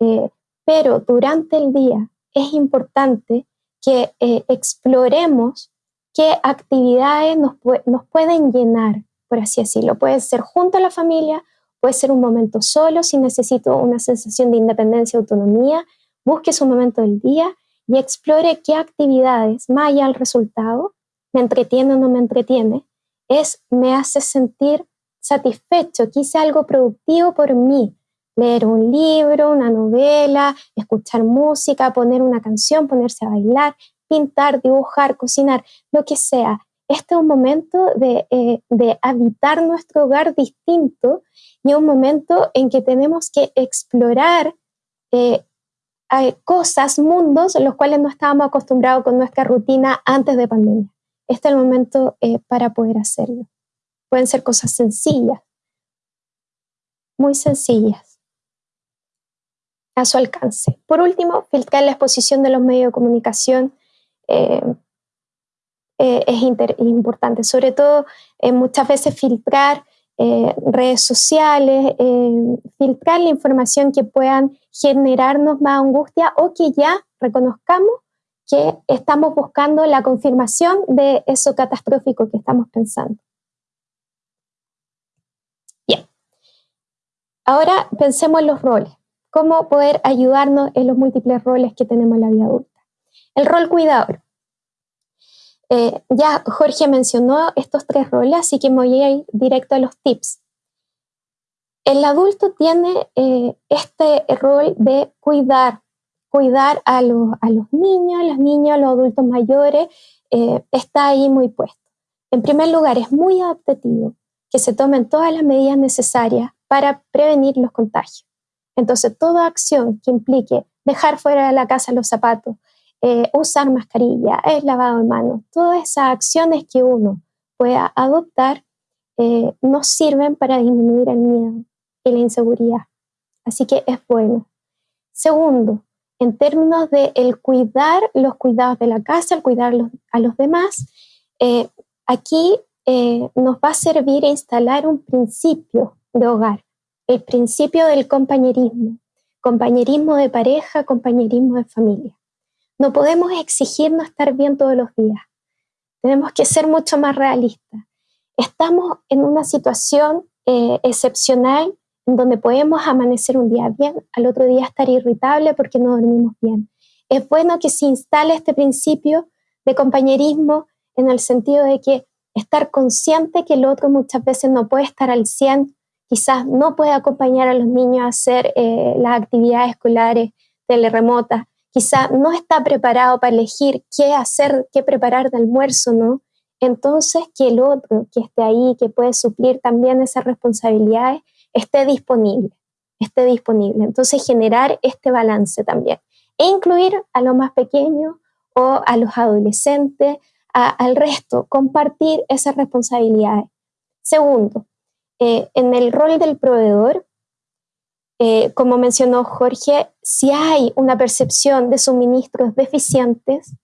Eh, pero durante el día es importante que eh, exploremos qué actividades nos, nos pueden llenar, por así decirlo. Puede ser junto a la familia Puede ser un momento solo, si necesito una sensación de independencia, autonomía, busque su momento del día y explore qué actividades, más allá del resultado, me entretiene o no me entretiene, es me hace sentir satisfecho, que hice algo productivo por mí. Leer un libro, una novela, escuchar música, poner una canción, ponerse a bailar, pintar, dibujar, cocinar, lo que sea. Este es un momento de, eh, de habitar nuestro hogar distinto y un momento en que tenemos que explorar eh, cosas, mundos los cuales no estábamos acostumbrados con nuestra rutina antes de pandemia. Este es el momento eh, para poder hacerlo. Pueden ser cosas sencillas, muy sencillas, a su alcance. Por último, filtrar la exposición de los medios de comunicación eh, es importante, sobre todo muchas veces filtrar eh, redes sociales, eh, filtrar la información que puedan generarnos más angustia o que ya reconozcamos que estamos buscando la confirmación de eso catastrófico que estamos pensando. Bien. Ahora pensemos en los roles. ¿Cómo poder ayudarnos en los múltiples roles que tenemos en la vida adulta? El rol cuidador. Eh, ya Jorge mencionó estos tres roles, así que me voy a ir directo a los tips. El adulto tiene eh, este rol de cuidar, cuidar a los, a los niños, niños, los adultos mayores, eh, está ahí muy puesto. En primer lugar, es muy adaptativo que se tomen todas las medidas necesarias para prevenir los contagios. Entonces, toda acción que implique dejar fuera de la casa los zapatos, eh, usar mascarilla, el lavado de manos, todas esas acciones que uno pueda adoptar eh, nos sirven para disminuir el miedo y la inseguridad. Así que es bueno. Segundo, en términos de el cuidar los cuidados de la casa, el cuidar a los demás, eh, aquí nos va a servir instalar un principio de hogar, el principio del compañerismo, compañerismo de pareja, compañerismo de familia. No podemos exigirnos estar bien todos los días. Tenemos que ser mucho más realistas. Estamos en una situación eh, excepcional donde podemos amanecer un día bien, al otro día estar irritable porque no dormimos bien. Es bueno que se instale este principio de compañerismo en el sentido de que estar consciente que el otro muchas veces no puede estar al 100, quizás no puede acompañar a los niños a hacer eh, las actividades escolares teleremotas, quizá no está preparado para elegir qué hacer, qué preparar de almuerzo, ¿no? Entonces, que el otro que esté ahí, que puede suplir también esas responsabilidades, esté disponible, esté disponible. Entonces, generar este balance también. E incluir a los más pequeños o a los adolescentes, al resto, compartir esas responsabilidades. Segundo, eh, en el rol del proveedor, eh, como mencionó Jorge, si hay una percepción de suministros deficientes,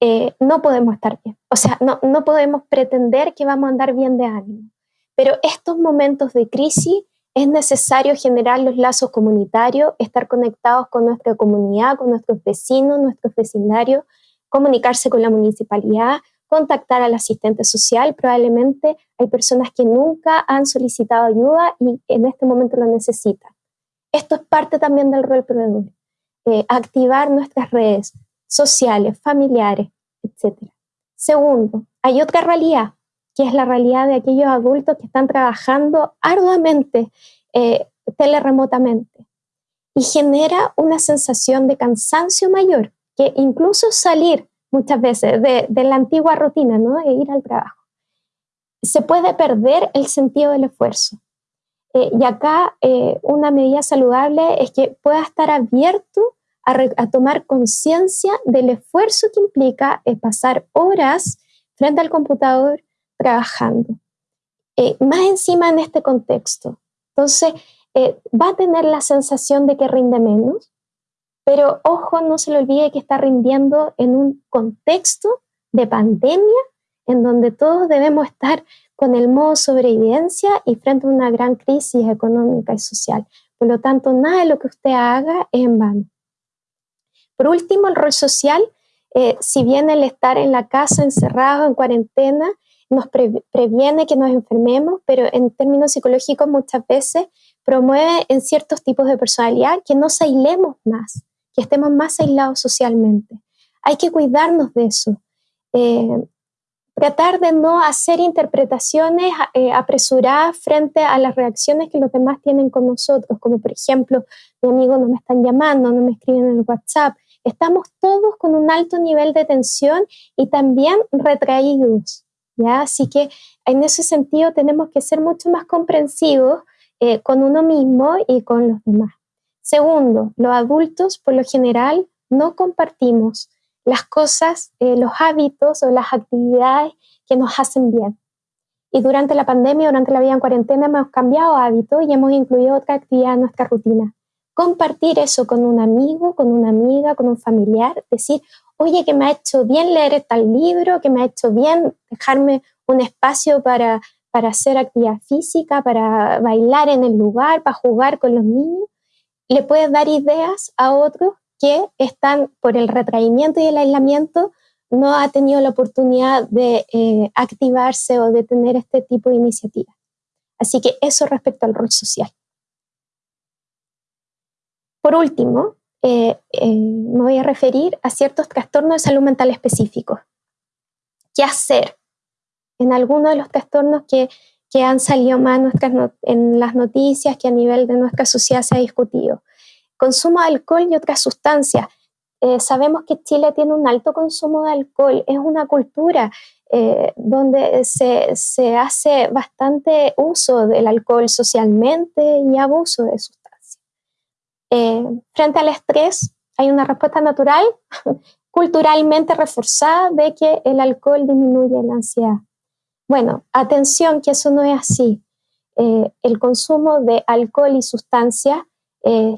eh, no podemos estar bien. O sea, no, no podemos pretender que vamos a andar bien de ánimo. Pero estos momentos de crisis es necesario generar los lazos comunitarios, estar conectados con nuestra comunidad, con nuestros vecinos, nuestros vecindarios, comunicarse con la municipalidad, contactar al asistente social. Probablemente hay personas que nunca han solicitado ayuda y en este momento lo necesitan. Esto es parte también del rol proveedor. Eh, activar nuestras redes sociales, familiares, etc. Segundo, hay otra realidad, que es la realidad de aquellos adultos que están trabajando arduamente, eh, teleremotamente, y genera una sensación de cansancio mayor, que incluso salir muchas veces de, de la antigua rutina, ¿no? de ir al trabajo. Se puede perder el sentido del esfuerzo. Eh, y acá eh, una medida saludable es que pueda estar abierto a, tomar conciencia del esfuerzo que implica eh, pasar horas frente al computador trabajando. más encima en este contexto. Entonces, va a tener la sensación de que rinde menos, pero ojo, no se le olvide que está rindiendo en un contexto de pandemia en donde todos debemos estar con el modo sobrevivencia y frente a una gran crisis económica y social. Por lo tanto, nada de lo que usted haga es en vano. Por último, el rol social, eh, si bien el estar en la casa encerrado, en cuarentena, nos previene que nos enfermemos, pero en términos psicológicos muchas veces promueve en ciertos tipos de personalidad que nos aislemos más, que estemos más aislados socialmente. Hay que cuidarnos de eso. Eh, tratar de no hacer interpretaciones eh, apresuradas frente a las reacciones que los demás tienen con nosotros, como por ejemplo, mi amigo no me están llamando, no me escriben en el WhatsApp. Estamos todos con un alto nivel de tensión y también retraídos, ¿ya? Así que en ese sentido tenemos que ser mucho más comprensivos eh, con uno mismo y con los demás. Segundo, los adultos por lo general no compartimos las cosas, eh, los hábitos o las actividades que nos hacen bien. Y durante la pandemia, durante la vida en cuarentena, hemos cambiado hábitos y hemos incluido otra actividad en nuestra rutina. Compartir eso con un amigo, con una amiga, con un familiar, decir, oye, que me ha hecho bien leer tal libro, que me ha hecho bien dejarme un espacio para, para hacer actividad física, para bailar en el lugar, para jugar con los niños, le puedes dar ideas a otros que están por el retraimiento y el aislamiento, no ha tenido la oportunidad de eh, activarse o de tener este tipo de iniciativa. Así que eso respecto al rol social. Por último, eh, eh, me voy a referir a ciertos trastornos de salud mental específicos. ¿Qué hacer en algunos de los trastornos que, han salido más en las noticias, que a nivel de nuestra sociedad se ha discutido? Consumo de alcohol y otras sustancias. Eh, sabemos que Chile tiene un alto consumo de alcohol, es una cultura donde se, se, hace bastante uso del alcohol socialmente y abuso de sustancias. Eh, frente al estrés hay una respuesta natural, (laughs) culturalmente reforzada, de que el alcohol disminuye la ansiedad. Bueno, atención que eso no es así. Eh, el consumo de alcohol y sustancias eh,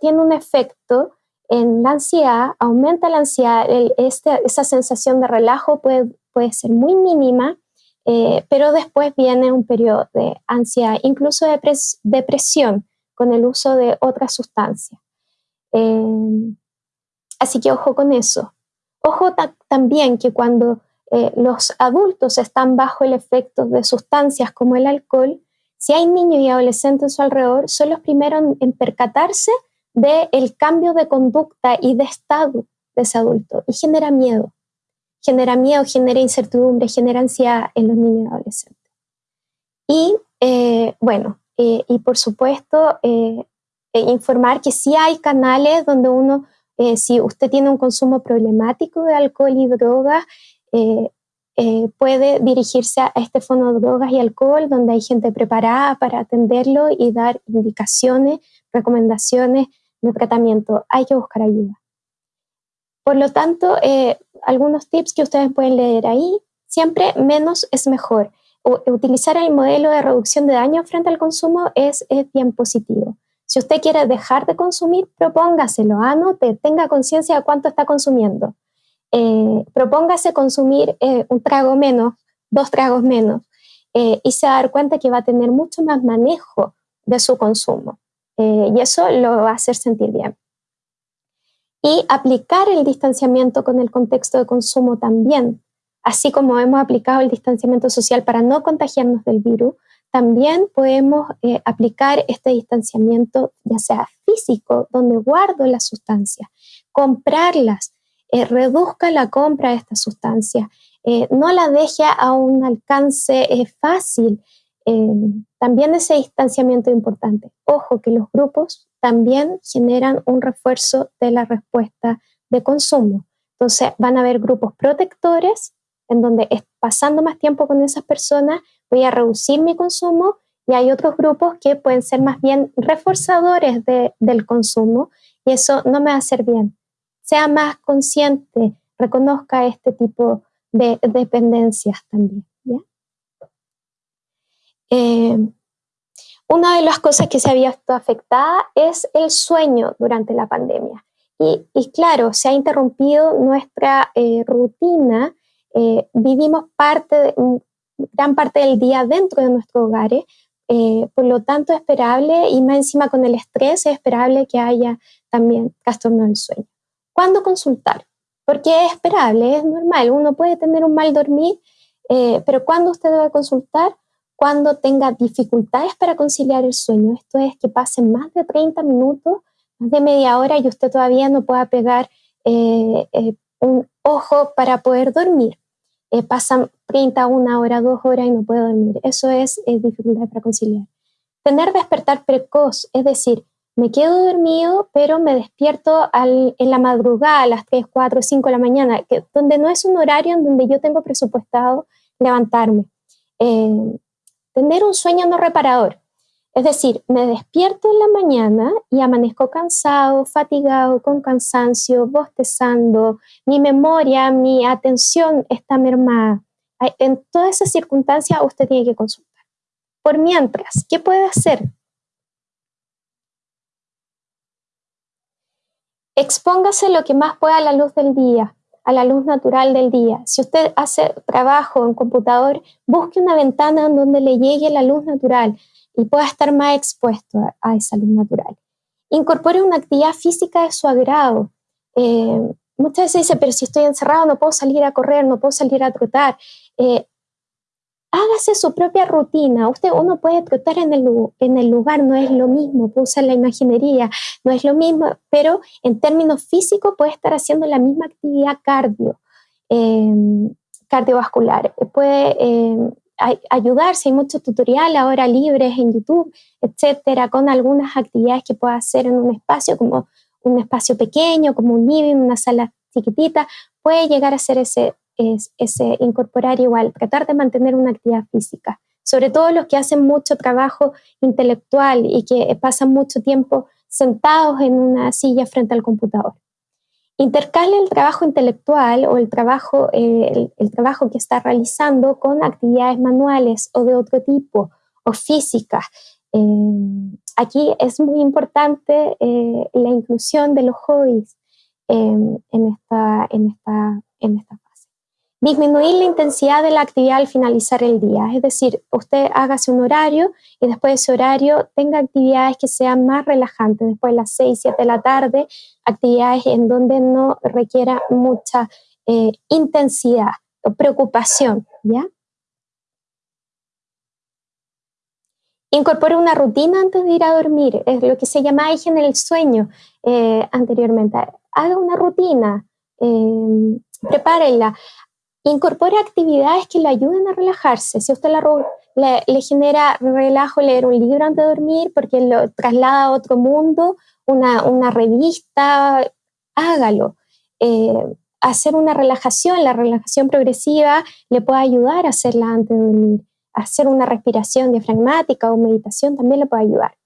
tiene un efecto en la ansiedad, aumenta la ansiedad, este, esa sensación de relajo puede, puede ser muy mínima, pero después viene un periodo de ansiedad, incluso de depresión, con el uso de otras sustancias. Eh, así que ojo con eso. Ojo también que cuando eh, los adultos están bajo el efecto de sustancias como el alcohol, si hay niños y adolescentes a su alrededor, son los primeros en percatarse del cambio de conducta y de estado de ese adulto y genera miedo. Genera miedo, genera incertidumbre, genera ansiedad en los niños y adolescentes. Y eh, bueno, eh, y por supuesto eh, eh, informar que sí hay canales donde uno, si usted tiene un consumo problemático de alcohol y drogas, puede dirigirse a este fondo de drogas y alcohol, donde hay gente preparada para atenderlo y dar indicaciones, recomendaciones de tratamiento. Hay que buscar ayuda. Por lo tanto, algunos tips que ustedes pueden leer ahí, siempre menos es mejor utilizar el modelo de reducción de daño frente al consumo es, bien positivo. Si usted quiere dejar de consumir, propóngaselo, anote, tenga conciencia de cuánto está consumiendo. Eh, propóngase consumir eh, un trago menos, dos tragos menos, eh, y se va a dar cuenta que va a tener mucho más manejo de su consumo. y eso lo va a hacer sentir bien. Y aplicar el distanciamiento con el contexto de consumo también así como hemos aplicado el distanciamiento social para no contagiarnos del virus, también podemos aplicar este distanciamiento, ya sea físico, donde guardo las sustancias, comprarlas, eh, reduzca la compra de estas sustancias, eh, no la deje a un alcance fácil. también ese distanciamiento es importante. Ojo que los grupos también generan un refuerzo de la respuesta de consumo. Entonces van a haber grupos protectores en donde pasando más tiempo con esas personas voy a reducir mi consumo y hay otros grupos que pueden ser más bien reforzadores del consumo y eso no me va a hacer bien. Sea más consciente, reconozca este tipo de dependencias también. Eh, una de las cosas que se había visto afectada es el sueño durante la pandemia. Y, claro, se ha interrumpido nuestra eh, rutina eh, vivimos parte gran parte del día dentro de nuestros hogares, por lo tanto es esperable, y más encima con el estrés, es esperable que haya también trastorno del sueño. ¿Cuándo consultar? Porque es esperable, es normal, uno puede tener un mal dormir, eh, pero ¿cuándo usted debe consultar? Cuando tenga dificultades para conciliar el sueño. Esto es que pasen más de 30 minutos, más de media hora y usted todavía no pueda pegar un ojo para poder dormir. Eh, pasan 30, una hora, dos horas y no puedo dormir. Eso es, dificultad para conciliar. Tener despertar precoz, es decir, me quedo dormido, pero me despierto en la madrugada, a las 3, 4, 5 de la mañana, donde no es un horario en donde yo tengo presupuestado levantarme. Eh, tener un sueño no reparador. Es decir, me despierto en la mañana y amanezco cansado, fatigado, con cansancio, bostezando, mi memoria, mi atención está mermada. En todas esas circunstancias usted tiene que consultar. Por mientras, ¿qué puede hacer? Expóngase lo que más pueda a la luz del día. a la luz natural del día. Si usted hace trabajo en computador, busque una ventana en donde le llegue la luz natural y pueda estar más expuesto a, esa luz natural. Incorpore una actividad física de su agrado. Eh, muchas veces dice, pero si estoy encerrado no puedo salir a correr, no puedo salir a trotar. Eh, hágase su propia rutina. Usted, uno puede trotar en el, en el lugar, no es lo mismo, usar la imaginería, no es lo mismo, pero en términos físicos puede estar haciendo la misma actividad cardio, em, cardiovascular. Puede em, ayudarse, hay muchos tutoriales ahora libres en YouTube, etcétera, con algunas actividades que pueda hacer en un espacio como un espacio pequeño, como un living, una sala chiquitita, puede llegar a hacer ese es, eh, incorporar igual, tratar de mantener una actividad física, sobre todo los que hacen mucho trabajo intelectual y que pasan mucho tiempo sentados en una silla frente al computador. Intercale el trabajo intelectual o el trabajo, eh, el, trabajo que está realizando con actividades manuales o de otro tipo o físicas. Eh, aquí es muy importante la inclusión de los hobbies en, esta, en, esta, en esta Disminuir la intensidad de la actividad al finalizar el día, es decir, usted hágase un horario y después de ese horario tenga actividades que sean más relajantes, después de las 6, 7 de la tarde, actividades en donde no requiera mucha eh, intensidad o preocupación, ¿ya? Incorpore una rutina antes de ir a dormir, es lo que se llama en el sueño eh, anteriormente. Haga una rutina, eh, prepárenla. Incorpore actividades que le ayuden a relajarse. Si usted le, genera relajo leer un libro antes de dormir porque lo traslada a otro mundo, una, revista, hágalo. Eh, hacer una relajación, la relajación progresiva le puede ayudar a hacerla antes de dormir. Hacer una respiración diafragmática o meditación también le puede ayudar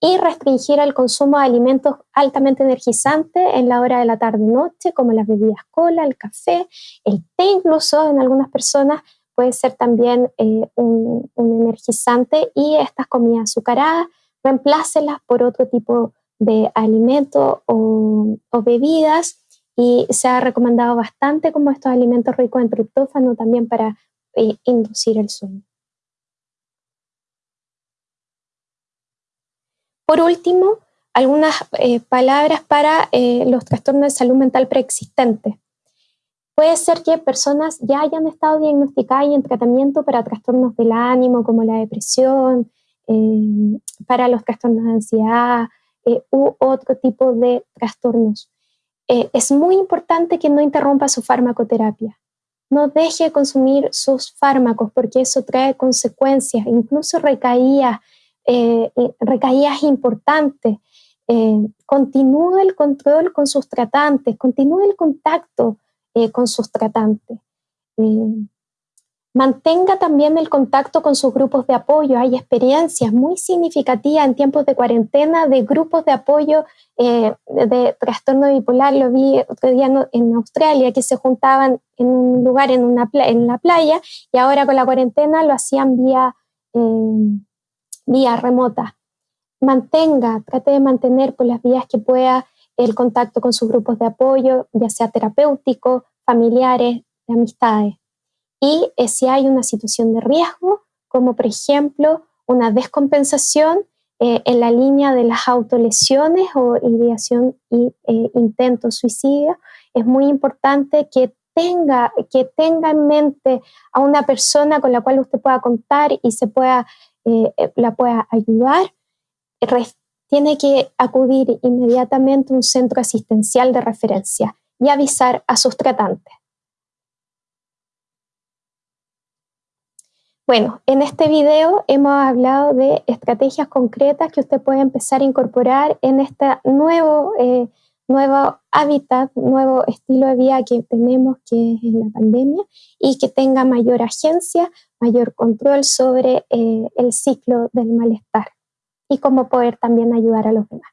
y restringir el consumo de alimentos altamente energizantes en la hora de la tarde-noche, como las bebidas cola, el café, el té incluso en algunas personas puede ser también eh, un, energizante y estas comidas azucaradas, reemplácelas por otro tipo de alimentos o, bebidas y se ha recomendado bastante como estos alimentos ricos en triptófano también para eh, inducir el sueño. Por último, algunas eh, palabras para eh, los trastornos de salud mental preexistentes. Puede ser que personas ya hayan estado diagnosticadas y en tratamiento para trastornos del ánimo, como la depresión, eh, para los trastornos de ansiedad u otro tipo de trastornos. es muy importante que no interrumpa su farmacoterapia. No deje de consumir sus fármacos porque eso trae consecuencias, incluso recaídas eh, recaídas importantes. Eh, continúe el control con sus tratantes, continúe el contacto eh, con sus tratantes. Eh, mantenga también el contacto con sus grupos de apoyo. Hay experiencias muy significativas en tiempos de cuarentena de grupos de apoyo de trastorno bipolar. Lo vi otro día en Australia, que se juntaban en un lugar en, una en la playa y ahora con la cuarentena lo hacían vía vía remota. Mantenga, trate de mantener por las vías que pueda el contacto con sus grupos de apoyo, ya sea terapéutico, familiares, de amistades. Y eh, si hay una situación de riesgo, como por ejemplo una descompensación eh, en la línea de las autolesiones o ideación y eh, intento suicidio, es muy importante que tenga, que tenga en mente a una persona con la cual usted pueda contar y se pueda eh, eh, la pueda ayudar, tiene que acudir inmediatamente a un centro asistencial de referencia y avisar a sus tratantes. Bueno, en este video hemos hablado de estrategias concretas que usted puede empezar a incorporar en este nuevo, eh, nuevo hábitat, nuevo estilo de vida que tenemos, que es la pandemia, y que tenga mayor agencia, mayor control sobre eh, el ciclo del malestar y cómo poder también ayudar a los demás.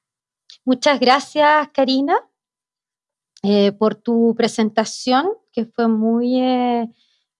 Muchas gracias, Karina, eh, por tu presentación, que fue muy, eh,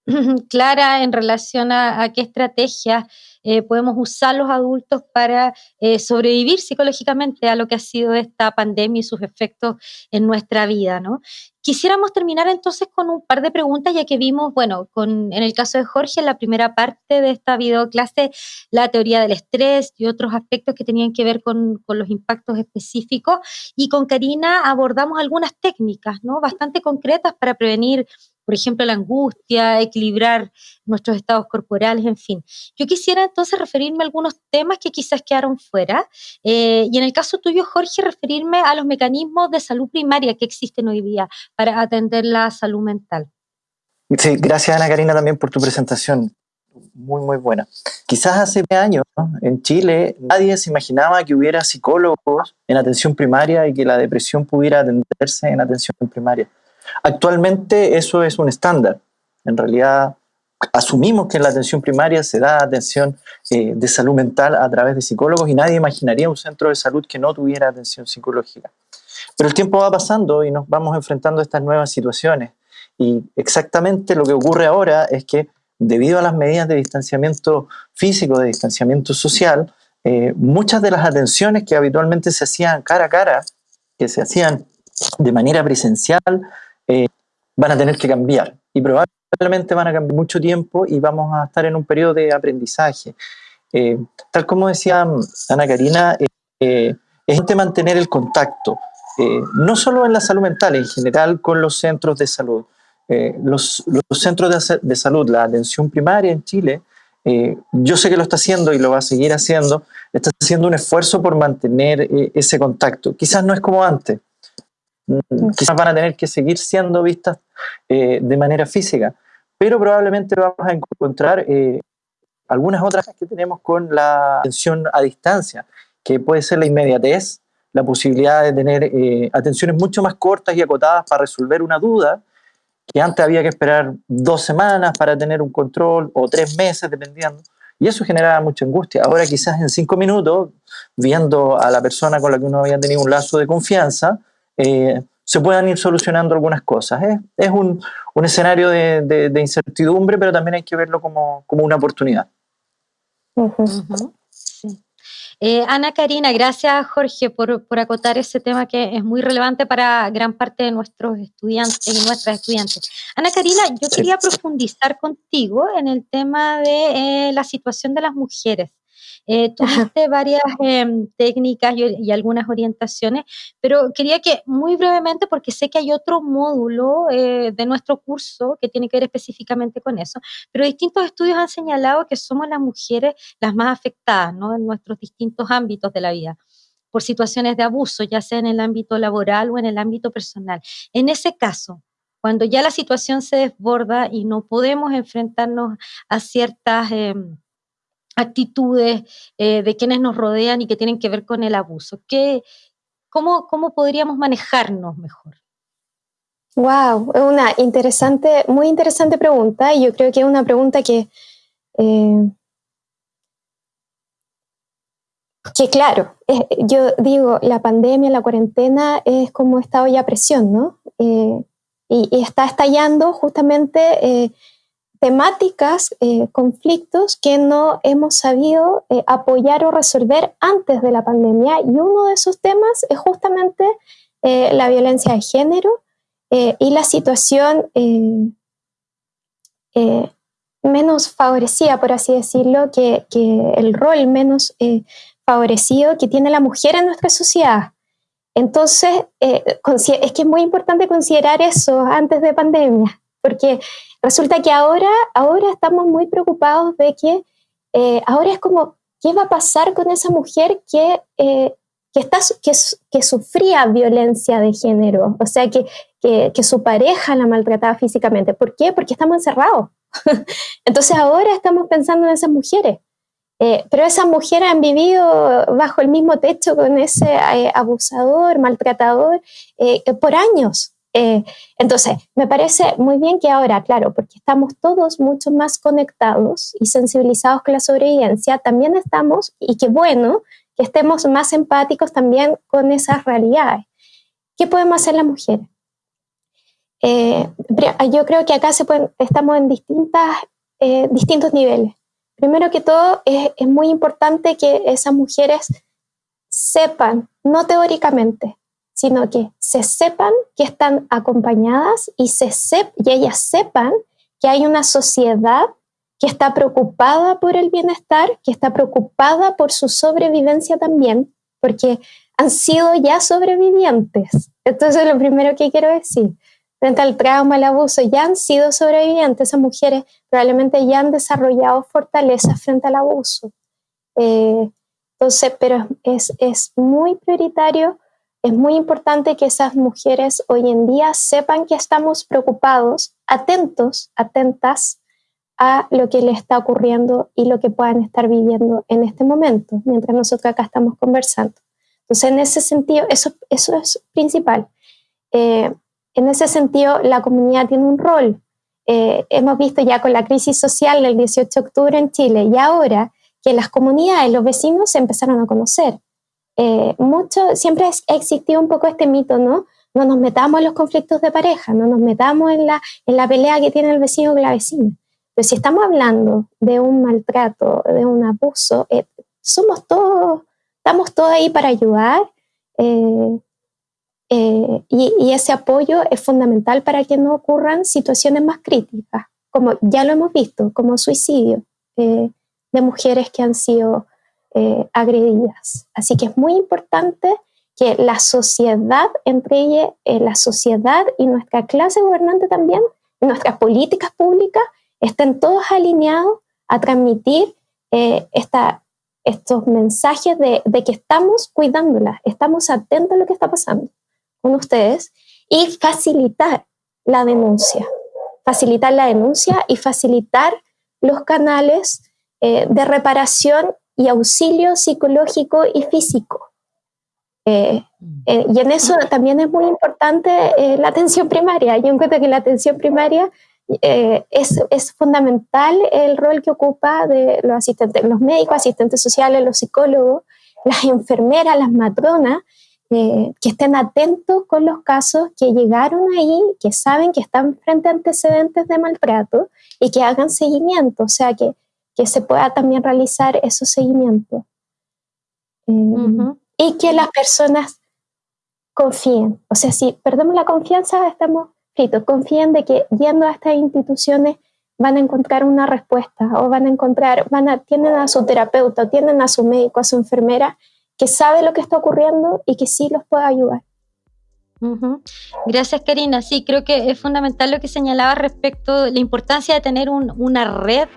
(laughs) clara en relación a, qué estrategias eh, podemos usar los adultos para eh, sobrevivir psicológicamente a lo que ha sido esta pandemia y sus efectos en nuestra vida, ¿no? Quisiéramos terminar entonces con un par de preguntas, ya que vimos, bueno, con, en el caso de Jorge, en la primera parte de esta videoclase, la teoría del estrés y otros aspectos que tenían que ver con, con los impactos específicos. Y con Karina abordamos algunas técnicas, ¿no? Bastante concretas para prevenir por ejemplo, la angustia, equilibrar nuestros estados corporales, en fin. Yo quisiera entonces referirme a algunos temas que quizás quedaron fuera, eh, y en el caso tuyo, Jorge, referirme a los mecanismos de salud primaria que existen hoy día para atender la salud mental. Sí, gracias Ana Karina también por tu presentación. Muy, muy buena. Quizás hace años en Chile nadie se imaginaba que hubiera psicólogos en atención primaria y que la depresión pudiera atenderse en atención primaria. Actualmente eso es un estándar. En realidad asumimos que en la atención primaria se da atención eh, de salud mental a través de psicólogos y nadie imaginaría un centro de salud que no tuviera atención psicológica. Pero el tiempo va pasando y nos vamos enfrentando a estas nuevas situaciones. Y exactamente lo que ocurre ahora es que debido a las medidas de distanciamiento físico, de distanciamiento social, eh, muchas de las atenciones que habitualmente se hacían cara a cara, que se hacían de manera presencial, eh, van a tener que cambiar y probablemente van a cambiar mucho tiempo y vamos a estar en un periodo de aprendizaje. Eh, tal como decía Ana Karina, eh, es importante mantener el contacto, no solo en la salud mental, en general con los centros de salud. Los, los, centros de, de, salud, la atención primaria en Chile, yo sé que lo está haciendo y lo va a seguir haciendo, está haciendo un esfuerzo por mantener ese contacto. Quizás no es como antes, Mm, quizás van a tener que seguir siendo vistas eh, de manera física, pero probablemente vamos a encontrar eh, algunas otras que tenemos con la atención a distancia, que puede ser la inmediatez, la posibilidad de tener eh, atenciones mucho más cortas y acotadas para resolver una duda, que antes había que esperar dos semanas para tener un control o tres meses, dependiendo. Y eso generaba mucha angustia. Ahora quizás en cinco minutos, viendo a la persona con la que uno había tenido un lazo de confianza, eh, se puedan ir solucionando algunas cosas. Es un, un, escenario de, de, incertidumbre, pero también hay que verlo como, como una oportunidad. Eh, Ana Karina, gracias Jorge por, por, acotar ese tema que es muy relevante para gran parte de nuestros estudiantes y nuestras estudiantes. Ana Karina, yo quería profundizar contigo en el tema de eh, la situación de las mujeres. Eh, tuviste varias em, técnicas y, algunas orientaciones, pero quería que muy brevemente, porque sé que hay otro módulo eh, de nuestro curso que tiene que ver específicamente con eso, pero distintos estudios han señalado que somos las mujeres las más afectadas ¿no? en nuestros distintos ámbitos de la vida por situaciones de abuso, ya sea en el ámbito laboral o en el ámbito personal. En ese caso, cuando ya la situación se desborda y no podemos enfrentarnos a ciertas... Em, actitudes eh, de quienes nos rodean y que tienen que ver con el abuso. ¿Qué, cómo, ¿Cómo podríamos manejarnos mejor? Wow, una interesante, muy interesante pregunta y yo creo que es una pregunta que, eh, que claro, yo digo, la pandemia, la cuarentena es como esta olla a presión, ¿no? Eh, y, está estallando justamente temáticas, eh, conflictos que no hemos sabido eh, apoyar o resolver antes de la pandemia. Y uno de esos temas es justamente eh, la violencia de género y la situación menos favorecida, por así decirlo, que, que el rol menos favorecido que tiene la mujer en nuestra sociedad. Entonces, es que es muy importante considerar eso antes de pandemia, porque Resulta que ahora, ahora estamos muy preocupados de que eh, ahora es como, ¿qué va a pasar con esa mujer que, eh, que, está, que, sufría violencia de género? O sea, que, que, su pareja la maltrataba físicamente. ¿Por qué? Porque estamos encerrados. (laughs) Entonces ahora estamos pensando en esas mujeres. Eh, pero esas mujeres han vivido bajo el mismo techo con ese abusador, maltratador, por años. Eh, entonces, me parece muy bien que ahora, claro, porque estamos todos mucho más conectados y sensibilizados con la sobrevivencia, también estamos, y qué bueno, que estemos más empáticos también con esas realidades. ¿Qué podemos hacer las mujeres? Eh, yo creo que acá estamos en distintas, eh, distintos niveles. Primero que todo, es muy importante que esas mujeres sepan, no teóricamente, sino que se sepan que están acompañadas y, se y ellas sepan que hay una sociedad que está preocupada por el bienestar, que está preocupada por su sobrevivencia también, porque han sido ya sobrevivientes. Entonces, es lo primero que quiero decir. Frente al trauma, al abuso, ya han sido sobrevivientes. Esas mujeres probablemente ya han desarrollado fortalezas frente al abuso. Eh, entonces, pero es, es muy prioritario, es muy importante que esas mujeres hoy en día sepan que estamos preocupados, atentos, atentas a lo que les está ocurriendo y lo que puedan estar viviendo en este momento, mientras nosotros acá estamos conversando. Entonces, en ese sentido, eso, eso es principal. Eh, en ese sentido, la comunidad tiene un rol. Eh, hemos visto ya con la crisis social del 18 de octubre en Chile y ahora que las comunidades, los vecinos se empezaron a conocer. Eh, mucho, siempre ha existido un poco este mito, ¿no? No nos metamos en los conflictos de pareja, no nos metamos en la, en la pelea que tiene el vecino con la vecina. Pero si estamos hablando de un maltrato, de un abuso, somos todos estamos todos ahí para ayudar eh, eh, y, ese apoyo es fundamental para que no ocurran situaciones más críticas, como ya lo hemos visto, como suicidio eh, de mujeres que han sido agredidas. Así que es muy importante que la sociedad, entre ellas la sociedad y nuestra clase gobernante también, nuestras políticas públicas, estén todos alineados a transmitir esta, estos mensajes de, que estamos cuidándolas, estamos atentos a lo que está pasando con ustedes y facilitar la denuncia, facilitar la denuncia y facilitar los canales eh, de reparación y auxilio psicológico y físico. Eh, eh, y en eso también es muy importante la atención primaria. Yo encuentro que la atención primaria eh, es, es, fundamental el rol que ocupa de los asistentes, los médicos, asistentes sociales, los psicólogos, las enfermeras, las matronas, eh, que estén atentos con los casos que llegaron ahí, que saben que están frente a antecedentes de maltrato y que hagan seguimiento, o sea, que, que se pueda también realizar esos seguimientos. Eh, y que las personas confíen. O sea, si perdemos la confianza, estamos confíen de que yendo a estas instituciones van a encontrar una respuesta o van a encontrar, van a, tienen a su terapeuta, tienen a su médico, a su enfermera, que sabe lo que está ocurriendo y que sí los puede ayudar. Gracias, Karina. Sí, creo que es fundamental lo que señalaba respecto de la importancia de tener una red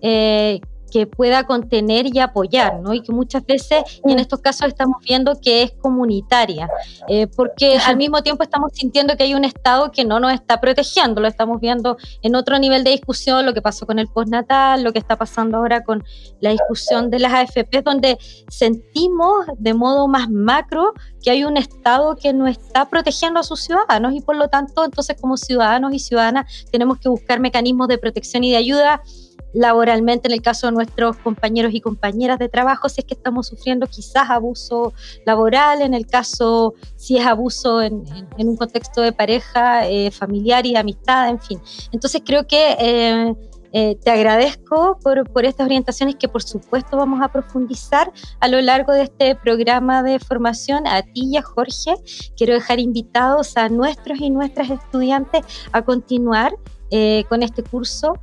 eh, que pueda contener y apoyar, ¿no? Y que muchas veces, y en mm. estos casos estamos viendo que es comunitaria, eh, porque al mismo tiempo estamos sintiendo que hay un Estado que no nos está protegiendo, lo estamos viendo en otro nivel de discusión, lo que pasó con el postnatal, lo que está pasando ahora con la discusión de las AFP, donde sentimos de modo más macro que hay un Estado que no está protegiendo a sus ciudadanos y por lo tanto, entonces como ciudadanos y ciudadanas tenemos que buscar mecanismos de protección y de ayuda laboralmente en el caso de nuestros compañeros y compañeras de trabajo, si es que estamos sufriendo quizás abuso laboral, en el caso si es abuso en, un contexto de pareja, eh, familiar y amistad, en fin. Entonces creo que... Eh, eh, te agradezco por, por, estas orientaciones que por supuesto vamos a profundizar a lo largo de este programa de formación. A ti y a Jorge quiero dejar invitados a nuestros y nuestras estudiantes a continuar con este curso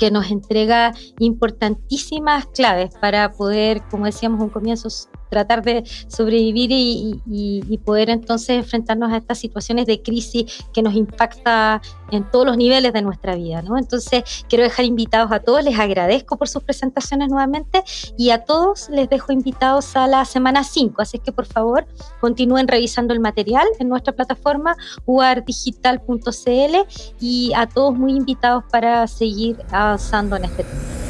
que nos entrega importantísimas claves para poder, como decíamos un comienzo, tratar de sobrevivir y, poder entonces enfrentarnos a estas situaciones de crisis que nos impacta en todos los niveles de nuestra vida. ¿no? Entonces, quiero dejar invitados a todos, les agradezco por sus presentaciones nuevamente y a todos les dejo invitados a la semana 5, así que por favor continúen revisando el material en nuestra plataforma uardigital.cl y a todos muy invitados para seguir avanzando en este tema.